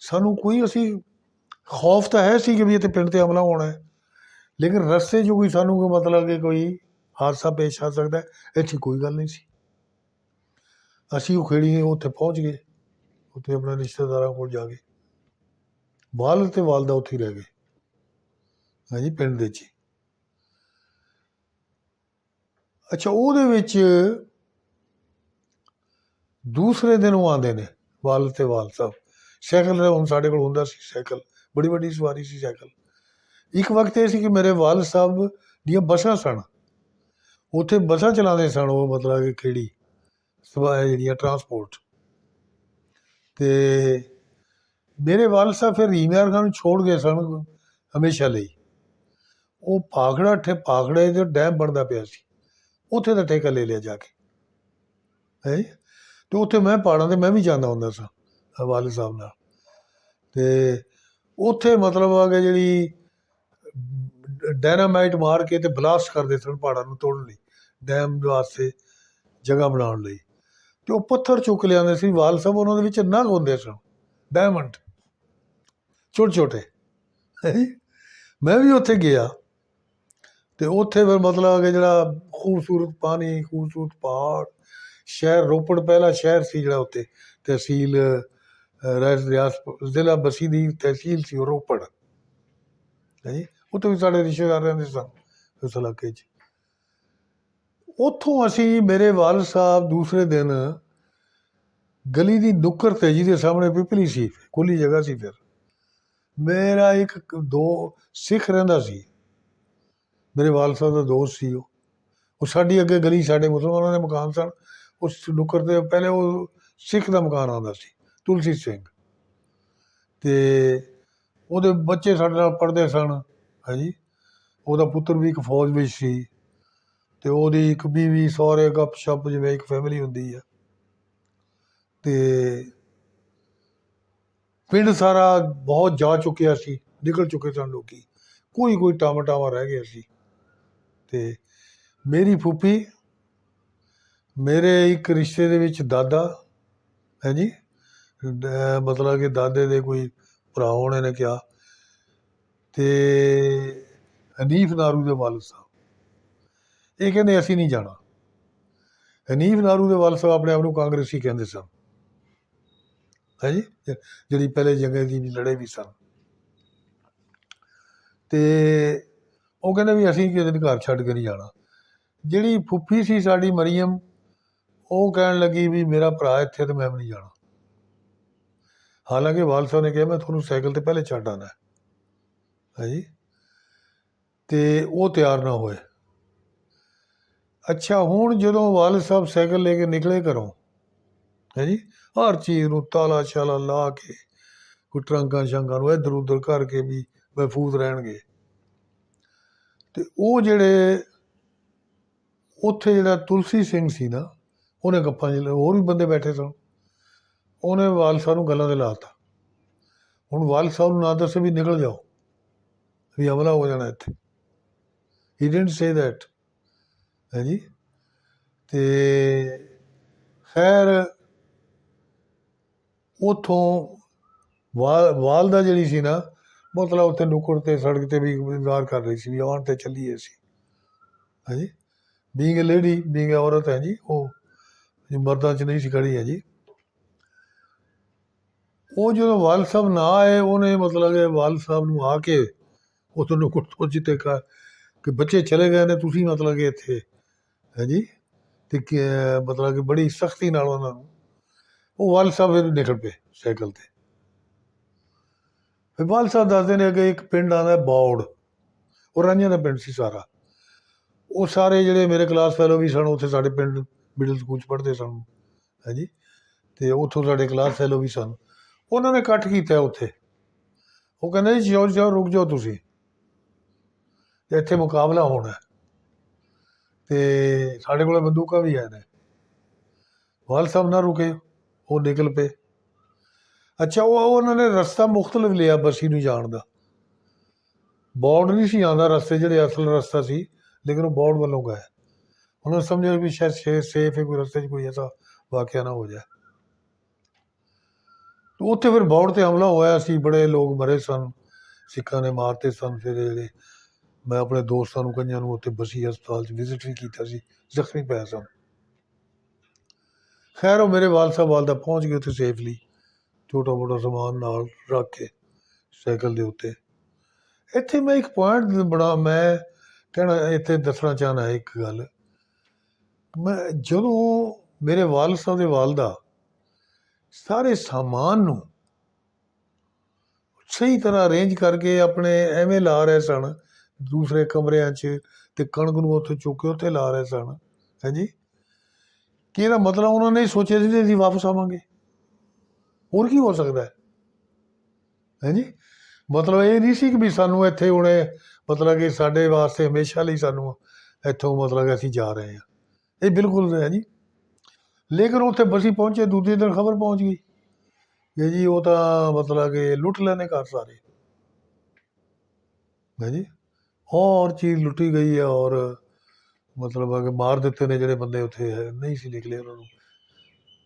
ਸਾਨੂੰ ਕੋਈ ਅਸੀਂ ਖੌਫ ਤਾਂ ਹੈ ਸੀ ਕਿ ਵੀ ਇੱਥੇ ਪਿੰਡ ਤੇ ਹਮਲਾ ਹੋਣਾ ਹੈ। ਲੇਕਿਨ ਰਸਤੇ 'ਚ ਕੋਈ ਸਾਨੂੰ ਕੋਈ ਮਤਲਬ ਕਿ ਕੋਈ ਹਾਦਸਾ ਪੇਸ਼ ਆ ਸਕਦਾ ਇੱਥੇ ਕੋਈ ਗੱਲ ਨਹੀਂ ਸੀ। ਅਸੀਂ ਉਹ ਖੇੜੀ ਉੱਥੇ ਪਹੁੰਚ ਗਏ, ਉੱਥੇ ਆਪਣੇ ਰਿਸ਼ਤੇਦਾਰਾਂ ਕੋਲ ਜਾ ਕੇ। ਵਾਲਦ ਤੇ ਵਾਲਦਾ ਉੱਥੇ ਰਹਿ ਗਏ, ਹਾਂਜੀ, ਪਿੰਡ ਦੇ 'ਚ ਅੱਛਾ, ਉਹਦੇ ਵਿੱਚ ਦੂਸਰੇ ਦਿਨ ਉਹ ਆਉਂਦੇ ਨੇ, ਵਾਲ ਤੇ ਵਾਲ ਸਾਹਿਬ ਸਾਈਕਲ ਹੁਣ ਸਾਡੇ ਕੋਲ ਹੁੰਦਾ ਸੀ, ਸਾਈਕਲ। ਬੜੀ ਵੱਡੀ ਸਵਾਰੀ ਸੀ ਸਾਈਕਲ। ਇੱਕ ਵਕਤ ਇਹ ਸੀ ਕਿ ਮੇਰੇ ਵਾਲਦ ਸਾਹਿਬ ਦੀਆਂ ਬੱਸਾਂ ਸਨ। ਉੱਥੇ ਬੱਸਾਂ ਚਲਾਉਂਦੇ ਸਨ ਉਹ, ਮਤਲਬ ਕਿ ਕਿਹੜੀ? ਸਵਾ ਜਿਹੜੀਆਂ ਟਰਾਂਸਪੋਰਟ ਤੇ ਮੇਰੇ ਵਾਲਦ ਸਾਹਿਬ ਫਿਰ ਰੀਮਿਆਰ ਖਾਨ ਨੂੰ ਛੋੜ ਗਏ ਸਨ ਹਮੇਸ਼ਾ ਲਈ। ਉਹ ਭਾਖੜਾ ਠੇ ਭਾਖੜੇ ਦੇ ਡੈਮ ਬਣਦਾ ਪਿਆ ਸੀ। ਉੱਥੇ ਦਾ ਠੇਕਾ ਲੈ ਲਿਆ ਜਾ ਕੇ। ਹੈ? ਤੇ ਉੱਥੇ ਮੈਂ ਪਹਾੜਾਂ ਤੇ ਮੈਂ ਵੀ ਜਾਂਦਾ ਹੁੰਦਾ ਸਾਂ ਵਾਲਿਦ ਸਾਹਿਬ ਨਾਲ। ਤੇ ਉੱਥੇ ਮਤਲਬ ਆ ਕਿ ਜਿਹੜੀ ਡਾਇਨਾਮਾਈਟ ਮਾਰ ਕੇ ਤੇ ਬਲਾਸਟ ਕਰਦੇ ਸਨ ਪਹਾੜਾਂ ਨੂੰ ਤੋੜਨ ਲਈ ਡੈਮ ਵਾਸਤੇ ਜਗ੍ਹਾ ਬਣਾਉਣ ਲਈ। ਤੇ ਉਹ ਪੱਥਰ ਚੁੱਕ ਲਿਆਉਂਦੇ ਸੀ ਵਾਲ ਸਾਹਿਬ ਉਹਨਾਂ ਦੇ ਵਿੱਚ ਨਗ ਹੁੰਦੇ ਸਨ ਡਾਇਮੰਡ ਛੋਟੇ ਛੋਟੇ ਮੈਂ ਵੀ ਉੱਥੇ ਗਿਆ ਤੇ ਉੱਥੇ ਫਿਰ ਮਤਲਬ ਕਿ ਜਿਹੜਾ ਖੂਬਸੂਰਤ ਪਾਣੀ ਖੂਬਸੂਰਤ ਪਹਾੜ ਸ਼ਹਿਰ ਰੋਪੜ ਪਹਿਲਾ ਸ਼ਹਿਰ ਸੀ ਜਿਹੜਾ ਉੱਥੇ ਤਹਿਸੀਲ ਅਹ, ਰਿਆਸ ਜ਼ਿਲ੍ਹਾ ਬਸੀ ਦੀ ਤਹਿਸੀਲ ਸੀ ਉਹ ਰੋਪੜ। ਹੈ? ਉੱਥੇ ਵੀ ਸਾਡੇ ਰਿਸ਼ਤੇਦਾਰ ਰਹਿੰਦੇ ਸਨ, ਉਸ ਇਲਾਕੇ 'ਚ। ਉੱਥੋਂ ਅਸੀਂ ਮੇਰੇ ਵਾਲ ਸਾਹਿਬ ਦੂਸਰੇ ਦਿਨ ਗਲੀ ਦੀ ਨੁੱਕਰ ਤੇ ਜਿਹਦੇ ਸਾਹਮਣੇ ਪਿਪਲੀ ਸੀ ਖੁੱਲੀ ਜਗ੍ਹਾ ਸੀ ਫਿਰ। ਮੇਰਾ ਇੱਕ ਦੋ ਸਿੱਖ ਰਹਿੰਦਾ ਸੀ। ਮੇਰੇ ਵਾਲ ਸਾਹਿਬ ਦਾ ਦੋਸਤ ਸੀ ਉਹ। ਉਹ ਸਾਡੀ ਅੱਗੇ ਗਲੀ, ਸਾਡੇ ਮੁਸਲਮਾਨਾਂ ਦੇ ਮਕਾਨ ਸਨ। ਉਸ ਨੁੱਕਰ ਤੇ ਪਹਿਲੇ ਉਹ ਸਿੱਖ ਦਾ ਮਕਾਨ ਆਉਂਦਾ ਸੀ, ਤੁਲਸੀ ਸਿੰਘ। ਤੇ ਉਹਦੇ ਬੱਚੇ ਸਾਡੇ ਨਾਲ ਪੜ੍ਹਦੇ ਸਨ। ਹਾਂਜੀ। ਉਹਦਾ ਪੁੱਤਰ ਵੀ ਇੱਕ ਫੌਜ ਵਿੱਚ ਸੀ ਅਤੇ ਉਹਦੀ ਇੱਕ ਬੀਵੀ ਸਹੁਰੇ ਗੱਪ ਸ਼ੱਪ ਜਿਵੇਂ ਇੱਕ ਫੈਮਿਲੀ ਹੁੰਦੀ ਆ। ਅਤੇ ਪਿੰਡ ਸਾਰਾ ਬਹੁਤ ਜਾ ਚੁੱਕਿਆ ਸੀ, ਨਿਕਲ ਚੁੱਕੇ ਸਨ ਲੋਕੀ। ਕੋਈ ਕੋਈ ਟਾਮਾ ਰਹਿ ਗਿਆ ਸੀ। ਤੇ ਮੇਰੀ ਫੁੱਫੀ, ਮੇਰੇ ਇੱਕ ਰਿਸ਼ਤੇ ਦੇ ਵਿੱਚ ਦਾਦਾ, ਹੈ ਜੀ? ਮਤਲਬ ਕਿ ਦਾਦੇ ਦੇ ਕੋਈ ਭਰਾ ਹੋਣੇ ਨੇ ਕਿਹਾ। ਤੇ ਹਨੀਫ ਨਾਰੂ ਦੇ ਵਾਲਦ ਸਾਹਿਬ। ਇਹ ਕਹਿੰਦੇ ਅਸੀਂ ਨਹੀਂ ਜਾਣਾ। ਹਨੀਫ ਨਾਰੂ ਦੇ ਵਾਲਦ ਸਾਹਿਬ ਆਪਣੇ ਆਪ ਨੂੰ ਕਾਂਗਰਸੀ ਕਹਿੰਦੇ ਸਨ। ਹੈ ਜੀ? ਜਿਹੜੀ ਪਹਿਲੇ ਜੰਗੇ ਦੀ ਲੜੇ ਵੀ ਸਨ। ਤੇ ਉਹ ਕਹਿੰਦੇ ਵੀ ਅਸੀਂ ਕਿਸੇ ਦਿਨ ਘਰ ਛੱਡ ਕੇ ਨਹੀਂ ਜਾਣਾ। ਜਿਹੜੀ ਫੁੱਫੀ ਸੀ ਸਾਡੀ ਮਰੀਮ ਉਹ ਕਹਿਣ ਲੱਗੀ ਵੀ ਮੇਰਾ ਭਰਾ ਇੱਥੇ ਤੇ ਮੈਂ ਵੀ ਨਹੀਂ ਜਾਣਾ। ਹਾਲਾਂਕਿ ਵਾਲ ਸਾਹਿਬ ਨੇ ਕਿਹਾ, ਮੈਂ ਤੁਹਾਨੂੰ ਸਾਈਕਲ ਤੇ ਪਹਿਲੇ ਛੱਡ ਆਣਾ ਹੈ ਜੀ ਤੇ ਉਹ ਤਿਆਰ ਨਾ ਹੋਏ। ਅੱਛਾ, ਹੁਣ ਜਦੋਂ ਵਾਲ ਸਾਹਿਬ ਸਾਈਕਲ ਲੈ ਕੇ ਨਿਕਲੇ ਘਰੋਂ ਹੈ ਜੀ ਹਰ ਚੀਜ਼ ਨੂੰ ਤਾਲਾ ਸ਼ਾਲਾ ਲਾ ਕੇ, ਕੋਈ ਟਰੰਕਾਂ ਸ਼ੰਕਾਂ ਨੂੰ ਇੱਧਰ ਉੱਧਰ ਕਰਕੇ ਵੀ ਮਹਿਫੂਜ਼ ਰਹਿਣਗੇ। ਤੇ ਉਹ ਜਿਹੜੇ ਉੱਥੇ ਜਿਹੜਾ ਤੁਲਸੀ ਸਿੰਘ ਸੀ ਨਾ, ਉਹਨੇ ਗੱਪਾਂ ਜਿ ਹੋਰ ਵੀ ਬੰਦੇ ਬੈਠੇ ਸਨ। ਉਹਨੇ ਵਾਲ ਸਾਹਿਬ ਨੂੰ ਗੱਲਾਂ ਦੇ ਲਾਤਾ ਹੁਣ ਵਾਲ ਸਾਹਿਬ ਨੂੰ ਨਾ ਦੱਸੇ ਵੀ ਨਿਕਲ ਜਾਓ। ਵੀ ਹਮਲਾ ਹੋ ਜਾਣਾ ਇੱਥੇ। ਹੀ ਡਿਡਨਟ ਸੇ ਦੈਟ ਹੈ ਜੀ ਤੇ ਖੈਰ, ਉਥੋਂ ਵਾਲ ਵਾਲਦਾ ਜਿਹੜੀ ਸੀ ਨਾ, ਮਤਲਬ ਉੱਥੇ ਨੁੱਕੜ ਤੇ ਸੜਕ ਤੇ ਵੀ ਇੰਤਜ਼ਾਰ ਕਰ ਰਹੀ ਸੀ ਵੀ ਆਉਣ ਤੇ ਚੱਲੀਏ ਸੀ ਹਾਂਜੀ। ਬੀਇੰਗ ਅ ਲੇਡੀ ਬੀਇੰਗ ਔਰਤ ਹੈ ਜੀ ਉਹ ਮਰਦਾਂ 'ਚ ਨਹੀਂ ਸੀ ਖੜੀ ਹੈ ਜੀ ਉਹ ਜਦੋਂ ਵਾਲ ਸਾਹਿਬ ਨਾ ਆਏ, ਉਹਨੇ ਮਤਲਬ ਕਿ ਵਾਲ ਸਾਹਿਬ ਨੂੰ ਆ ਕੇ ਉਥੋਂ ਨੁੱਕੜ ਤੋਂ ਜਿੱਤੇ ਕਾ ਕਿ ਬੱਚੇ ਚਲੇ ਗਏ ਨੇ, ਤੁਸੀਂ ਮਤਲਬ ਕਿ ਇੱਥੇ, ਹੈ ਜੀ? ਤੇ ਮਤਲਬ ਕਿ ਬੜੀ ਸਖਤੀ ਨਾਲ ਉਹਨਾਂ ਨੂੰ। ਉਹ ਵਾਲ ਸਾਹਿਬ ਨਿਕਲ ਪਏ ਸਾਈਕਲ ਤੇ। ਫਿਰ ਵਾਲ ਸਾਹਿਬ ਦੱਸਦੇ ਨੇ ਕਿ ਇੱਕ ਪਿੰਡ ਆਉਂਦਾ ਬੌੜ। ਉਹ ਰਾਂਝਾ ਦਾ ਪਿੰਡ ਸੀ ਸਾਰਾ। ਉਹ ਸਾਰੇ ਜਿਹੜੇ ਮੇਰੇ ਕਲਾਸ ਫੈਲੋ ਵੀ ਸਨ, ਉੱਥੇ ਸਾਡੇ ਪਿੰਡ ਮਿਡਲ ਸਕੂਲ ਚ ਪੜ੍ਹਦੇ ਸਨ। ਹੈ ਜੀ? ਤੇ ਉੱਥੋਂ ਸਾਡੇ ਕਲਾਸ ਫੈਲੋ ਵੀ ਸਨ। ਉਹਨਾਂ ਨੇ ਇਕੱਠ ਕੀਤਾ ਉੱਥੇ। ਉਹ ਕਹਿੰਦੇ ਜੀ, ਜਾਓ ਜਾਓ, ਰੁਕ ਜਾਓ ਤੁਸੀਂ। ਤੇ ਇੱਥੇ ਮੁਕਾਬਲਾ ਹੋਣਾ ਤੇ ਸਾਡੇ ਕੋਲ ਬੰਦੂਕਾਂ ਵੀ ਹੈ ਨੇ। ਵਾਲ ਸਾਹਿਬ ਨਾ ਰੁਕੇ, ਉਹ ਨਿਕਲ ਪਏ। ਅੱਛਾ, ਉਹ ਉਹਨਾਂ ਨੇ ਰਸਤਾ ਮੁਖਤਲਿਫ ਲਿਆ ਬਸੀ ਨੂੰ ਜਾਣ ਦਾ। ਬੌੜ ਨਹੀਂ ਸੀ ਆਉਂਦਾ ਰਸਤੇ, ਜਿਹੜੇ ਅਸਲ ਰਸਤਾ ਸੀ, ਲੇਕਿਨ ਉਹ ਬੋਰਡ ਵੱਲੋਂ ਗਏ। ਉਹਨਾਂ ਨੇ ਸਮਝਿਆ ਵੀ ਸ਼ਾਇਦ ਸੇਫ ਹੈ, ਕੋਈ ਰਸਤੇ 'ਚ ਕੋਈ ਐਸਾ ਵਾਕਿਆ ਨਾ ਹੋ ਜਾਏ। ਉੱਥੇ ਫਿਰ ਬੋਰਡ ਤੇ ਹਮਲਾ ਹੋਇਆ ਸੀ ਬੜੇ ਲੋਕ ਮਰੇ ਸਨ। ਸਿੱਖਾਂ ਨੇ ਮਾਰਤੇ ਸਨ ਫਿਰ ਜਿਹੜੇ ਮੈਂ ਆਪਣੇ ਦੋਸਤਾਂ ਨੂੰ ਕਈਆਂ ਨੂੰ ਉੱਥੇ ਬਸੀ ਹਸਪਤਾਲ 'ਚ ਵਿਜ਼ਿਟ ਵੀ ਕੀਤਾ ਸੀ, ਜ਼ਖਮੀ ਪਿਆ ਸਨ ਖੈਰ, ਉਹ ਮੇਰੇ ਵਾਲ ਸਾਹਿਬ ਵਾਲਦਾ ਪਹੁੰਚ ਗਏ ਉੱਥੇ ਸੇਫਲੀ ਛੋਟਾ ਮੋਟਾ ਸਮਾਨ ਨਾਲ ਰੱਖ ਕੇ ਸਾਈਕਲ ਦੇ ਉੱਤੇ। ਇੱਥੇ ਮੈਂ ਇੱਕ ਪੁਆਇੰਟ ਬਣਾ, ਮੈਂ ਕਹਿਣਾ, ਇੱਥੇ ਦੱਸਣਾ ਚਾਹਨਾ ਇੱਕ ਗੱਲ। ਮੈਂ ਜਦੋਂ ਮੇਰੇ ਵਾਲ ਸਾਹਿਬ ਦੇ ਵਾਲਦਾ ਸਾਰੇ ਸਾਮਾਨ ਨੂੰ ਸਹੀ ਤਰ੍ਹਾਂ ਅਰੇਂਜ ਕਰਕੇ ਆਪਣੇ ਐਵੇਂ ਲਾ ਰਹੇ ਸਨ ਦੂਸਰੇ ਕਮਰਿਆਂ 'ਚ ਤੇ ਕਣਕ ਨੂੰ ਉੱਥੇ ਚੁੱਕ ਕੇ ਉੱਥੇ ਲਾ ਰਹੇ ਸਨ। ਹੈ ਕਿ ਇਹਦਾ ਮਤਲਬ ਉਹਨਾਂ ਨੇ ਸੋਚਿਆ ਸੀ ਕਿ ਅਸੀਂ ਵਾਪਸ ਆਵਾਂਗੇ? ਹੋਰ ਕੀ ਹੋ ਸਕਦਾ? ਹੈ ਹੈ ਮਤਲਬ ਇਹ ਨਹੀਂ ਸੀ ਕਿ ਵੀ ਸਾਨੂੰ ਇੱਥੇ ਹੁਣੇ ਮਤਲਬ ਕਿ ਸਾਡੇ ਵਾਸਤੇ ਹਮੇਸ਼ਾ ਲਈ ਸਾਨੂੰ ਇੱਥੋਂ ਮਤਲਬ ਕਿ ਅਸੀਂ ਜਾ ਰਹੇ ਹਾਂ। ਇਹ ਬਿਲਕੁਲ ਹੈ ਜੀ। ਲੇਕਿਨ ਉੱਥੇ ਬਸੀ ਪਹੁੰਚੇ, ਦੂਜੇ ਦਿਨ ਖਬਰ ਪਹੁੰਚ ਗਈ। ਕਿ ਜੀ ਉਹ ਤਾਂ ਮਤਲਬ ਕਿ ਲੁੱਟ ਲੈਣੇ ਘਰ ਸਾਰੇ। ਹੈ ਜੀ ਹੋਰ ਚੀਜ਼ ਲੁੱਟੀ ਗਈ ਹੈ ਔਰ ਮਤਲਬ ਕਿ ਮਾਰ ਦਿੱਤੇ ਨੇ ਜਿਹੜੇ ਬੰਦੇ ਉੱਥੇ ਹੈ, ਨਹੀਂ ਸੀ ਨਿਕਲੇ ਉਹਨਾਂ ਨੂੰ।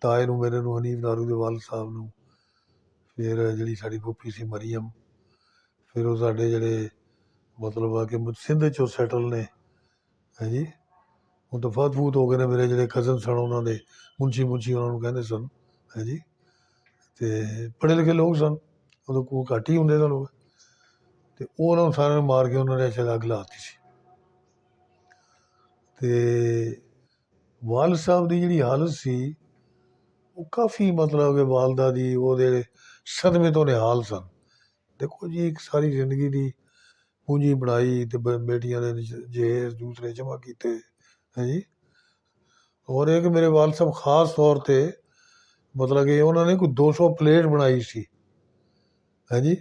ਤਾਏ ਨੂੰ ਮੇਰੇ ਨੂੰ ਹਨੀਫ ਨਾਰੂ ਦੇ ਵਾਲ ਸਾਹਿਬ ਨੂੰ ਫਿਰ ਜਿਹੜੀ ਸਾਡੀ ਫੁੱਫੀ ਸੀ ਮਰੀਮ ਫਿਰ ਉਹ ਸਾਡੇ ਜਿਹੜੇ ਮਤਲਬ ਆ ਕਿ ਮੁ- ਸਿੰਧ ਚੋਂ ਸੈਟਲ ਨੇ ਹੈ ਜੀ? ਉਹ ਤਾਂ ਫਾਤ ਫੂਤ ਹੋ ਗਏ ਨੇ ਮੇਰੇ ਜਿਹੜੇ ਕਜ਼ਨ ਸਨ ਉਹਨਾਂ ਦੇ ਮੁੰਚੀ ਮੁੰਚੀ ਉਹਨਾਂ ਨੂੰ ਕਹਿੰਦੇ ਸਨ ਹੈ ਜੀ? ਤੇ ਪੜ੍ਹੇ ਲਿਖੇ ਲੋਕ ਸਨ ਉਦੋਂ ਕੋ ਘੱਟ ਹੀ ਹੁੰਦੇ ਸਨ ਲੋਕ। ਤੇ ਉਹ ਉਹਨਾਂ ਨੂੰ ਸਾਰਿਆਂ ਨੂੰ ਮਾਰ ਕੇ ਉਹਨਾਂ ਨੇ ਸ਼ਾਇਦ ਅੱਗ ਲਾਤੀ ਸੀ ਤੇ ਵਾਲ ਸਾਹਿਬ ਦੀ ਜਿਹੜੀ ਹਾਲਤ ਸੀ ਉਹ ਕਾਫੀ ਮਤਲਬ ਕਿ ਵਾਲਦਾ ਦੀ ਉਹਦੇ ਸਦਮੇ ਤੋਂ ਨਿਹਾਲ ਸਨ ਦੇਖੋ ਜੀ ਇੱਕ ਸਾਰੀ ਜ਼ਿੰਦਗੀ ਦੀ ਪੂੰਜੀ ਬਣਾਈ ਤੇ ਬ- ਬੇਟੀਆਂ ਦੇ ਜ- ਜਹੇਜ਼ ਦੂਸਰੇ ਜਮ੍ਹਾਂ ਕੀਤੇ ਹੈ ਜੀ ਔਰ ਇੱਕ ਮੇਰੇ ਵਾਲ ਸਾਹਿਬ ਖਾਸ ਤੌਰ ਤੇ ਮਤਲਬ ਕਿ ਉਹਨਾਂ ਨੇ ਕੋਈ 200 ਪਲੇਟ ਬਣਾਈ ਸੀ ਹਾਂਜੀ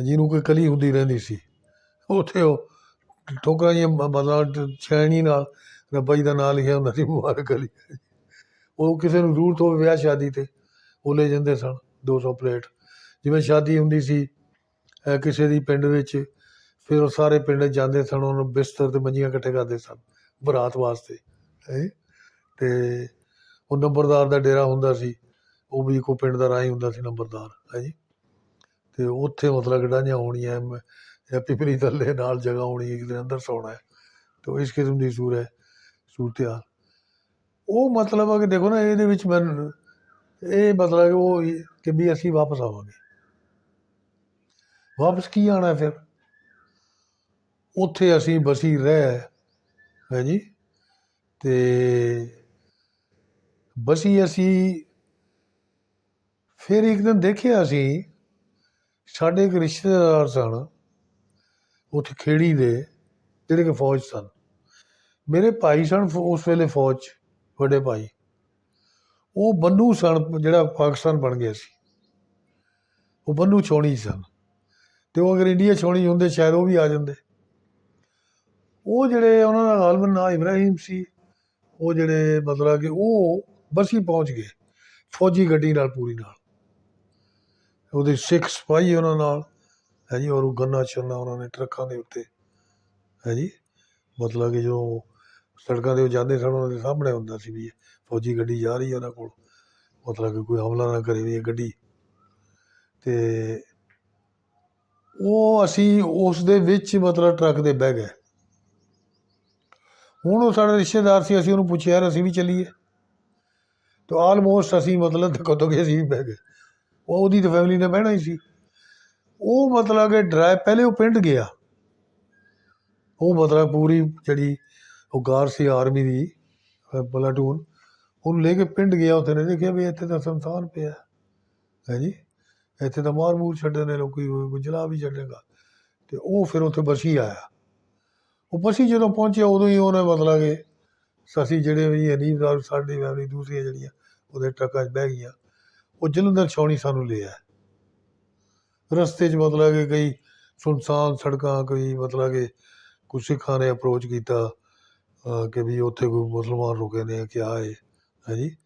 ਜਿਹਨੂੰ ਕੋਈ ਕਲੀ ਹੁੰਦੀ ਰਹਿੰਦੀ ਸੀ। ਉੱਥੇ ਉਹ ਠੋਕਰਾਂ ਜਿਹੀਆਂ ਮਤਲਬ ਛੈਣੀ ਨਾਲ ਰੱਬਾ ਜੀ ਦਾ ਨਾਂ ਲਿਖਿਆ ਹੁੰਦਾ ਸੀ ਮੁਬਾਰਕ ਅਲੀ ਉਹ ਕਿਸੇ ਨੂੰ ਜ਼ਰੂਰਤ ਹੋਵੇ ਵਿਆਹ ਸ਼ਾਦੀ ਤੇ, ਉਹ ਲੈ ਜਾਂਦੇ ਸਨ 200 ਪਲੇਟ। ਜਿਵੇਂ ਸ਼ਾਦੀ ਹੁੰਦੀ ਸੀ ਕਿਸੇ ਦੀ ਪਿੰਡ ਵਿੱਚ, ਫਿਰ ਉਹ ਸਾਰੇ ਪਿੰਡ ਜਾਂਦੇ ਸਨ, ਉਹਨੂੰ ਬਿਸਤਰ ਤੇ ਮੰਜੀਆਂ ਇਕੱਠੇ ਕਰਦੇ ਸਨ, ਬਰਾਤ ਵਾਸਤੇ, ਹੈ। ਤੇ ਉਹ ਨੰਬਰਦਾਰ ਦਾ ਡੇਰਾ ਹੁੰਦਾ ਸੀ, ਉਹ ਵੀ ਇੱਕੋ ਪਿੰਡ ਦਾ ਰਾਹ ਹੁੰਦਾ ਸੀ, ਨੰਬਰਦਾਰ, ਹੈ ਅਤੇ ਉੱਥੇ ਮਤਲਬ ਗਡਾਈਆਂ ਹੋਣੀਆਂ ਜਾਂ ਪਿਪਲੀ ਥੱਲੇ ਨਾਲ ਜਗ੍ਹਾ ਹੋਣੀ ਇੱਕ ਦੇ ਅੰਦਰ ਸੌਣਾ ਹੈ ਇਸ ਕਿਸਮ ਦੀ ਸੂਰ ਹੈ ਸੂਰਤ ਹਾਲ ਉਹ ਮਤਲਬ ਆ ਕਿ ਦੇਖੋ ਨਾ, ਇਹਦੇ ਵਿੱਚ ਮੈਨੂੰ ਇਹ ਮਤਲਬ ਉਹ ਇਹ ਕਿ ਵੀ ਅਸੀਂ ਵਾਪਸ ਆਵਾਂਗੇ। ਵਾਪਸ ਕੀ ਆਣਾ ਫਿਰ? ਉੱਥੇ ਅਸੀਂ ਬਸੀ ਰਹਿ, ਹੈ ਜੀ? ਤੇ ਬਸੀ ਅਸੀਂ, ਫਿਰ ਇੱਕ ਦਿਨ ਦੇਖਿਆ ਅਸੀਂ ਸਾਡੇ ਇੱਕ ਰਿਸ਼ਤੇਦਾਰ ਸਨ ਉੱਥੇ ਖੇੜੀ ਦੇ ਜਿਹੜੇ ਕਿ ਫੌਜ ਸਨ। ਮੇਰੇ ਭਾਈ ਸਨ ਫ- ਉਸ ਵੇਲੇ ਫੌਜ 'ਚ, ਵੱਡੇ ਭਾਈ। ਉਹ ਬੰਨੂ ਸਨ ਜਿਹੜਾ ਪਾਕਿਸਤਾਨ ਬਣ ਗਿਆ ਸੀ। ਉਹ ਬੰਨੂ ਛੋਣੀ ਸਨ। ਤੇ ਉਹ ਅਗਰ ਇੰਡੀਆ ਛੋਣੀ ਹੁੰਦੇ ਸ਼ਾਇਦ ਉਹ ਵੀ ਆ ਜਾਂਦੇ। ਉਹ ਜਿਹੜੇ ਉਹਨਾਂ ਦਾ ਗਾਲਬਨ ਨਾਂ ਇਬਰਾਹਿਮ ਸੀ ਉਹ ਜਿਹੜੇ ਮਤਲਬ ਕਿ ਉਹ ਬਸੀ ਪਹੁੰਚ ਗਏ ਫੌਜੀ ਗੱਡੀ ਨਾਲ ਪੂਰੀ ਨਾਲ। ਉਹਦੇ ਸਿੱਖ ਸਿਪਾਹੀ ਉਹਨਾਂ ਨਾਲ, ਹੈ ਜੀ, ਔਰ ਉਹ ਗੰਨਾ ਚੰਨਾ ਉਹਨਾਂ ਨੇ ਟਰੱਕਾਂ ਦੇ ਉੱਤੇ, ਹੈ ਜੀ। ਮਤਲਬ ਕਿ ਜੋ ਸੜਕਾਂ ਤੇ ਉਹ ਜਾਂਦੇ ਸਨ, ਉਹਨਾਂ ਦੇ ਸਾਹਮਣੇ ਹੁੰਦਾ ਸੀ ਵੀ ਫੌਜੀ ਗੱਡੀ ਜਾ ਰਹੀ ਹੈ ਉਹਨਾਂ ਕੋਲ। ਮਤਲਬ ਕਿ ਕੋਈ ਹਮਲਾ ਨਾ ਕਰੇ ਵੀ ਇਹ ਗੱਡੀ। ਤੇ ਉਹ ਅਸੀਂ ਉਸ ਦੇ ਵਿੱਚ ਮਤਲਬ ਟਰੱਕ ਦੇ ਬਹਿ ਗਏ। ਹੁਣ ਉਹ ਸਾਡੇ ਰਿਸ਼ਤੇਦਾਰ ਸੀ, ਅਸੀਂ ਉਹਨੂੰ ਪੁੱਛਿਆ ਯਾਰ ਅਸੀਂ ਵੀ ਚੱਲੀਏ। ਤਾਂ ਆਲਮੋਸਟ ਅਸੀਂ ਮਤਲਬ ਧੱਕੋ ਧੱਕੇ ਅਸੀਂ ਵੀ ਬਹਿ ਗਏ। ਉਹ ਉਹਦੀ ਤਾਂ ਫੈਮਿਲੀ ਨੇ ਬਹਿਣਾ ਹੀ ਸੀ। ਉਹ ਮਤਲਬ ਕਿ ਡਰਾਈਵ ਪਹਿਲੇ ਉਹ ਪਿੰਡ ਗਿਆ। ਉਹ ਮਤਲਬ ਪੂਰੀ ਜਿਹੜੀ ਉਹ ਗਾਰ ਸੀ ਆਰਮੀ ਦੀ, ਅਹ ਪਲਾਟੂਨ ਉਹਨੂੰ ਲੈ ਕੇ ਪਿੰਡ ਗਿਆ ਉੱਥੇ ਨੇ। ਦੇਖਿਆ ਵੀ ਇੱਥੇ ਤਾਂ ਸੰਸਾਨ ਪਿਆ। ਹੈ ਜੀ? ਇੱਥੇ ਤਾਂ ਮਾਰ ਮੂਰ ਛੱਡੇ ਨੇ ਲੋਕੀ ਕੋਈ ਜਲਾ ਵੀ ਛੱਡੇਗਾ ਤੇ ਉਹ ਫਿਰ ਉੱਥੇ ਬਸੀ ਆਇਆ। ਉਹ ਬਸੀ ਜਦੋਂ ਪਹੁੰਚਿਆ, ਉਦੋਂ ਹੀ ਉਹਨੇ ਮਤਲਬ ਕਿ ਅਸੀਂ ਜਿਹੜੇ ਵੀ ਅਨੀਬਦਾਰ ਸਾਡੀ ਫੈਮਿਲੀ ਦੂਸਰੀਆਂ ਜਿਹੜੀਆਂ, ਉਹਦੇ ਟਰੱਕਾਂ 'ਚ ਬਹਿ ਗਈਆਂ। ਉਹ ਜਲੰਧਰ ਛਾਉਣੀ ਸਾਨੂੰ ਲਿਆ ਰਸਤੇ 'ਚ ਮਤਲਬ ਕਿ ਕਈ ਸੁਨਸਾਨ ਸੜਕਾਂ, ਕੋਈ ਮਤਲਬ ਕਿ ਕੁਝ ਸਿੱਖਾਂ ਨੇ ਅਪਰੋਚ ਕੀਤਾ ਕਿ ਵੀ ਉੱਥੇ ਕੋਈ ਮੁਸਲਮਾਨ ਰੁਕੇ ਨੇ ਕਿਆ ਹੈ ਹੈ ਜੀ?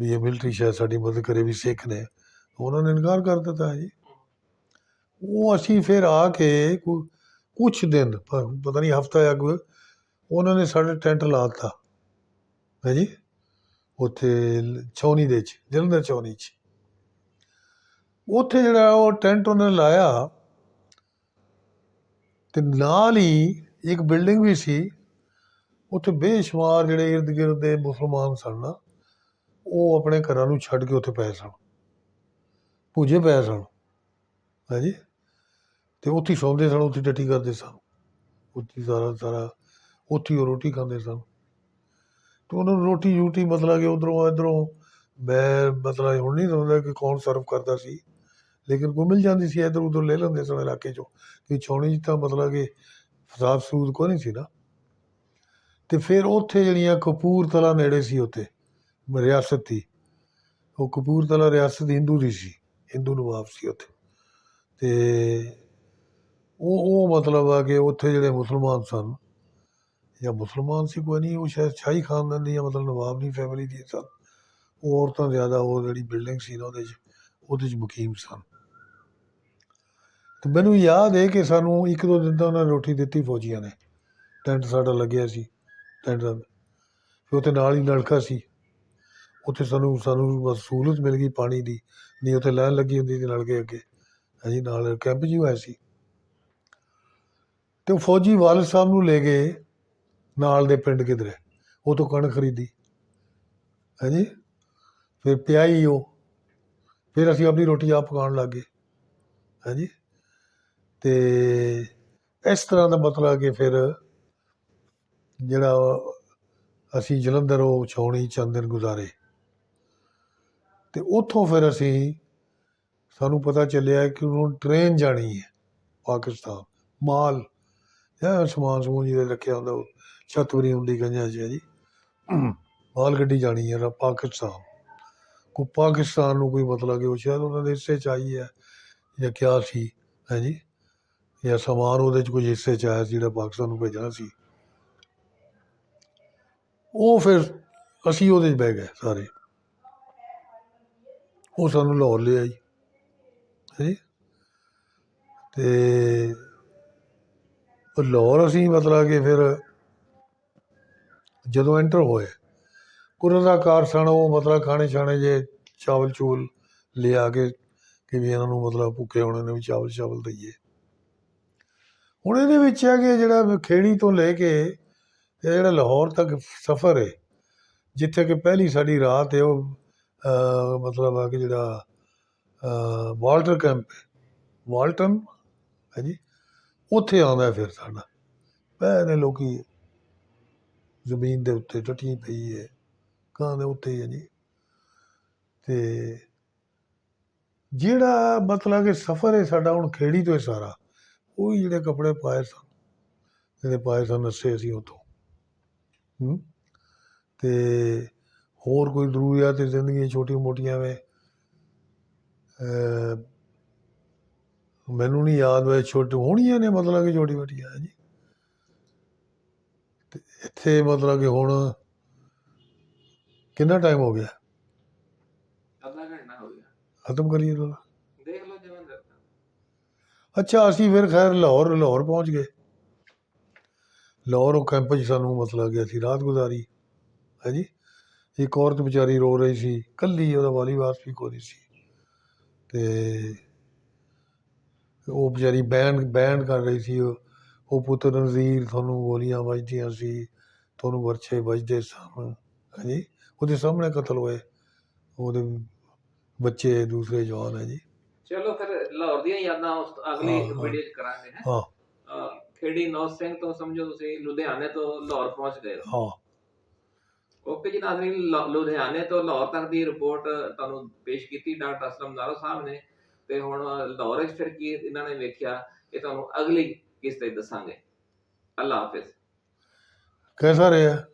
ਵੀ ਇਹ ਮਿਲਟਰੀ ਸ਼ਾਇਦ ਸਾਡੀ ਮਦਦ ਕਰੇ, ਵੀ ਸਿੱਖ ਨੇ। ਉਹਨਾਂ ਨੇ ਇਨਕਾਰ ਕਰ ਦਿੱਤਾ ਹੈ ਜੀ। ਉਹ ਅਸੀਂ ਫਿਰ ਆ ਕੇ ਕੋਈ ਕੁਛ ਦਿਨ ਪਤਾ ਨਹੀਂ ਹਫਤਾ ਜਾਂ ਕੋਈ ਉਹਨਾਂ ਨੇ ਸਾਡੇ ਟੈਂਟ ਲਾ ਦਿੱਤਾ। ਹੈ ਜੀ? ਉੱਥੇ ਲ- ਛਾਉਣੀ ਦੇ ਚ ਜਲੰਧਰ ਛਾਉਣੀ ਚ। ਉੱਥੇ ਜਿਹੜਾ ਉਹ ਟੈਂਟ ਉਹਨੇ ਲਾਇਆ ਤੇ ਨਾਲ ਹੀ ਇੱਕ ਬਿਲਡਿੰਗ ਵੀ ਸੀ। ਉੱਥੇ ਬੇਸ਼ੁਮਾਰ ਜਿਹੜੇ ਇਰਦ ਗਿਰਦ ਦੇ ਮੁਸਲਮਾਨ ਸਨ ਨਾ, ਉਹ ਆਪਣੇ ਘਰਾਂ ਨੂੰ ਛੱਡ ਕੇ ਉੱਥੇ ਪਏ ਸਨ। ਪੂਜੇ ਪਏ ਸਨ। ਹੈ ਜੀ ਤੇ ਉੱਥੇ ਸੌਂਦੇ ਸਨ, ਉੱਥੇ ਡੱਟੀ ਕਰਦੇ ਸਨ। ਉੱਥੇ ਸਾਰਾ ਸਾਰਾ, ਉੱਥੇ ਉਹ ਰੋਟੀ ਖਾਂਦੇ ਸਨ। ਤੇ ਉਹਨਾਂ ਨੂੰ ਰੋਟੀ ਯੂਟੀ ਮਤਲਬ ਕਿ ਉਧਰੋਂ ਇਧਰੋਂ ਮੈਂ ਮਤਲਬ ਹੁਣ ਨਹੀਂ ਹੁੰਦਾ ਕਿ ਕੌਣ ਸਰਵ ਕਰਦਾ ਸੀ। ਲੇਕਿਨ ਕੋਈ ਮਿਲ ਜਾਂਦੀ ਸੀ, ਇਧਰ ਉਧਰ ਲੈ ਲੈਂਦੇ ਸਨ ਇਲਾਕੇ ਚੋਂ। ਕਿ ਛਾਉਣੀ 'ਚ ਤਾਂ ਮਤਲਬ ਕਿ ਫਸਾਦ ਸੂਦ ਕੋ ਨਹੀਂ ਸੀ ਨਾ। ਤੇ ਫਿਰ ਉੱਥੇ ਜਿਹੜੀਆਂ ਕਪੂਰਥਲਾ ਨੇੜੇ ਸੀ ਉੱਥੇ, ਰਿਆਸਤ ਦੀ, ਉਹ ਕਪੂਰਥਲਾ ਰਿਆਸਤ ਹਿੰਦੂ ਦੀ ਸੀ, ਹਿੰਦੂ ਨਵਾਬ ਸੀ ਉੱਥੇ। ਤੇ ਉਹ ਉਹ ਮਤਲਬ ਆ ਕਿ ਉੱਥੇ ਜਿਹੜੇ ਮੁਸਲਮਾਨ ਸਨ, ਜਾਂ ਮੁਸਲਮਾਨ ਸੀ ਕੋਈ ਨਹੀਂ, ਉਹ ਸ਼ਾਇਦ ਸ਼ਾਹੀ ਖਾਨਦਾਨ ਦੀ ਜਾਂ ਮਤਲਬ ਨਵਾਬ ਦੀ ਫੈਮਿਲੀ ਦੀ ਸਨ। ਉਹ ਔਰਤਾਂ ਜ਼ਿਆਦਾ, ਉਹ ਜਿਹੜੀ ਬਿਲਡਿੰਗ ਸੀ ਨਾ ਉਹਦੇ 'ਚ ਉਹਦੇ 'ਚ ਮੁਕੀਮ ਸਨ। ਤੇ ਮੈਨੂੰ ਯਾਦ ਹੈ ਕਿ ਸਾਨੂੰ ਇੱਕ ਦੋ ਦਿਨ ਤਾਂ ਉਹਨਾਂ ਨੇ ਰੋਟੀ ਦਿੱਤੀ ਫੌਜੀਆਂ ਨੇ। ਟੈਂਟ ਸਾਡਾ ਲੱਗਿਆ ਸੀ, ਟੈਂਟ ਦਾ। ਫਿਰ ਉੱਥੇ ਨਾਲ ਹੀ ਨਲਕਾ ਸੀ। ਉੱਥੇ ਸਾਨੂੰ ਸਾਨੂੰ ਬਸ ਸਹੂਲਤ ਮਿਲ ਗਈ ਪਾਣੀ ਦੀ। ਨਹੀਂ, ਉੱਥੇ ਲਾਈਨ ਲੱਗੀ ਹੁੰਦੀ ਸੀ ਨਲਕੇ ਅੱਗੇ। ਅਸੀਂ ਨਾਲ ਕੈਂਪ ਜੀ ਹੋਇਆ ਸੀ। ਤੇ ਉਹ ਫੌਜੀ ਵਾਲਦ ਸਾਹਿਬ ਨੂੰ ਲੈ ਗਏ ਨਾਲ ਦੇ ਪਿੰਡ ਕਿਧਰੇ, ਉਹ ਤੋਂ ਕਣਕ ਖਰੀਦੀ। ਹਾਂਜੀ? ਫਿਰ ਪਿਆਈ ਉਹ। ਫਿਰ ਅਸੀਂ ਆਪਣੀ ਰੋਟੀ ਆਪ ਪਕਾਉਣ ਲੱਗ ਗਏ। ਹਾਂਜੀ? ਤੇ ਇਸ ਤਰ੍ਹਾਂ ਦਾ ਮਤਲਬ ਕਿ ਫਿਰ ਜਿਹੜਾ ਅਸੀਂ ਜਲੰਧਰ ਉਹ ਛਾਉਣੀ ਚੰਦ ਦਿਨ ਗੁਜ਼ਾਰੇ। ਅਤੇ ਉੱਥੋਂ ਫਿਰ ਅਸੀਂ ਸਾਨੂੰ ਪਤਾ ਚੱਲਿਆ ਕਿ ਹੁਣ ਟ੍ਰੇਨ ਜਾਣੀ ਹੈ ਪਾਕਿਸਤਾਨ, ਮਾਲ, ਜਾਂ ਸਮਾਨ ਸਮੂਨ ਜਿਹਦੇ ਰੱਖਿਆ ਹੁੰਦਾ, ਉਹ ਛੱਤ ਹੁੰਦੀ ਗੰਜਾਂ 'ਚ ਹੈ ਜੀ। ਮਾਲ ਗੱਡੀ ਜਾਣੀ ਹੈ ਪਾਕਿਸਤਾਨ। ਕੋ ਪਾਕਿਸਤਾਨ ਨੂੰ ਕੋਈ ਮਤਲਬ ਕਿ ਉਹ ਸ਼ਾਇਦ ਉਹਨਾਂ ਦੇ ਹਿੱਸੇ ਚ ਆਈ ਹੈ ਜਾਂ ਕਿਆ ਸੀ, ਹੈ ਜੀ? ਜਾਂ ਸਮਾਨ ਉਹਦੇ ਚ ਕੁਝ ਹਿੱਸੇ ਚ ਆਇਆ ਸੀ ਜਿਹੜਾ ਪਾਕਿਸਤਾਨ ਨੂੰ ਭੇਜਣਾ ਸੀ। ਉਹ ਫਿਰ ਅਸੀਂ ਉਹਦੇ ਚ ਬਹਿ ਗਏ ਸਾਰੇ। ਉਹ ਸਾਨੂੰ ਲਾਹੌਰ ਲੈ ਆਈ। ਹੈ? ਜੀ ਤੇ ਉਹ ਲਾਹੌਰ ਅਸੀਂ ਮਤਲਬ ਕਿ ਫਿਰ ਜਦੋਂ ਐਂਟਰ ਹੋਏ ਕੁਰਜ਼ਾਕਾਰ ਸਨ ਉਹ ਮਤਲਬ ਖਾਣੇ ਛਾਣੇ ਜੇ ਚਾਵਲ ਚੂਲ ਲਿਆ ਕੇ ਕਿ ਵੀ ਇਹਨਾਂ ਨੂੰ ਮਤਲਬ ਭੁੱਖੇ ਹੋਣੇ ਨੇ ਵੀ ਚਾਵਲ ਚਾਵਲ ਦਈਏ। ਹੁਣ ਇਹਦੇ ਵਿੱਚ ਹੈ ਕਿ ਜਿਹੜਾ ਖੇੜੀ ਤੋਂ ਲੈ ਕੇ ਇਹ ਜਿਹੜਾ ਲਾਹੌਰ ਤੱਕ ਸਫ਼ਰ ਹੈ ਜਿੱਥੇ ਕਿ ਪਹਿਲੀ ਸਾਡੀ ਰਾਤ ਹੈ ਉਹ ਮਤਲਬ ਆ ਕਿ ਜਿਹੜਾ ਵਾਲਟਰ ਕੈਂਪ ਹੈ ਵਾਲਟਨ ਹੈ ਜੀ? ਉੱਥੇ ਆਉਂਦਾ ਫਿਰ ਸਾਡਾ। ਪੈ ਨੇ ਲੋਕੀ ਜ਼ਮੀਨ ਦੇ ਉੱਤੇ ਟੱਟੀ ਪਈ ਹੈ ਕਾਂ ਦੇ ਉੱਤੇ ਹੈ ਜੀ। ਤੇ ਜਿਹੜਾ ਮਤਲਬ ਕਿ ਸਫ਼ਰ ਹੈ ਸਾਡਾ, ਹੁਣ ਖੇੜੀ ਤੋਂ ਹੈ ਸਾਰਾ। ਉਹ ਹੀ ਜਿਹੜੇ ਕੱਪੜੇ ਪਾਏ ਸਨ ਜਿਹੜੇ ਪਾਏ ਸਨ ਨੱਸੇ ਅਸੀਂ ਉਤੋਂ ਹੂੰ? ਤੇ ਹੋਰ ਕੋਈ ਜ਼ਰੂਰੀਆਤ ਤੇ ਜ਼ਿੰਦਗੀ ਛੋਟੀ ਮੋਟੀਆਂ ਵੇ। ਅਹ ਮੈਨੂੰ ਨਹੀਂ ਯਾਦ ਵੇ ਛੋਟੀ ਹੋਣੀਆਂ ਨੇ ਮਤਲਬ ਕਿ ਛੋਟੀ ਮੋਟੀਆਂ ਹੈ ਜੀ। ਤੇ ਇੱਥੇ ਮਤਲਬ ਕਿ ਹੁਣ ਕਿੰਨਾ ਟਾਈਮ ਹੋ ਗਿਆ? ਅੱਧਾ ਘੰਟਾ ਹੋ ਗਿਆ। ਖਤਮ ਕਰੀਏ ਤਾਂ ਦੇਖ ਲਓ ਜਿਵੇਂ ਕਰਦਾ ਅੱਛਾ, ਅਸੀਂ ਫਿਰ ਖੈਰ ਲਾਹੌਰ ਲਾਹੌਰ ਪਹੁੰਚ ਗਏ। ਲਾਹੌਰ ਉਹ ਕੈਂਪ 'ਚ ਸਾਨੂੰ ਮਤਲਬ ਗਿਆ ਸੀ, ਰਾਤ ਗੁਜ਼ਾਰੀ। ਹੈ ਜੀ ਇੱਕ ਔਰਤ ਵਿਚਾਰੀ ਰੋ ਰਹੀ ਸੀ, ਕੱਲੀ ਉਹਦਾ ਵਾਲੀ ਵਾਸ ਵੀ ਕੋਈ ਸੀ। ਤੇ ਉਹ ਵਿਚਾਰੀ ਬੈਨ ਬੈਨ ਕਰ ਰਹੀ ਸੀ, ਉਹ ਉਹ ਪੁੱਤਰ ਨਜ਼ੀਰ ਤੁਹਾਨੂੰ ਗੋਲੀਆਂ ਵੱਜਦੀਆਂ ਸੀ, ਤੁਹਾਨੂੰ ਵਰਛੇ ਵੱਜਦੇ ਸਨ ਹੈ ਜੀ ਉਹਦੇ ਸਾਹਮਣੇ ਕਤਲ ਹੋਏ, ਉਹਦੇ ਬੱਚੇ, ਦੂਸਰੇ ਜਵਾਨ ਹੈ ਜੀ ਚਲੋ ਫਿਰ ਲਾਹੌਰ ਦੀਆਂ ਯਾਦਾਂ ਉਸ ਅਗਲੀ ਵੀਡੀਓ 'ਚ ਕਰਾਂਗੇ ਹੈ। ਹਾਂ। ਖੇੜੀ ਨੌਜ ਸਿੰਘ ਤੋਂ ਸਮਝੋ ਤੁਸੀਂ ਲੁਧਿਆਣੇ ਤੋਂ ਲਾਹੌਰ ਪਹੁੰਚ ਗਏ ਹਾਂ। ਓਕੇ ਜੀ ਨਾਜ਼ਰੀਨ ਲੁਧਿਆਣੇ ਤੋਂ ਲਾਹੌਰ ਤੱਕ ਦੀ ਰਿਪੋਰਟ ਤੁਹਾਨੂੰ ਪੇਸ਼ ਕੀਤੀ ਡਾਕਟਰ ਅਸਲਮ ਨਾਰੋ ਸਾਹਿਬ ਨੇ। ਤੇ ਹੁਣ ਲਾਹੌਰ ਵਿੱਚ ਫਿਰ ਕੀ ਇਹਨਾਂ ਨੇ ਵੇਖਿਆ ਇਹ ਤੁਹਾਨੂੰ ਅਗਲੀ ਕਿਸ਼ਤ ਤੇ ਦੱਸਾਂਗੇ। ਅੱਲਾ ਹਾਫਿਜ਼। ਕੈਸਾ ਰਿਹਾ?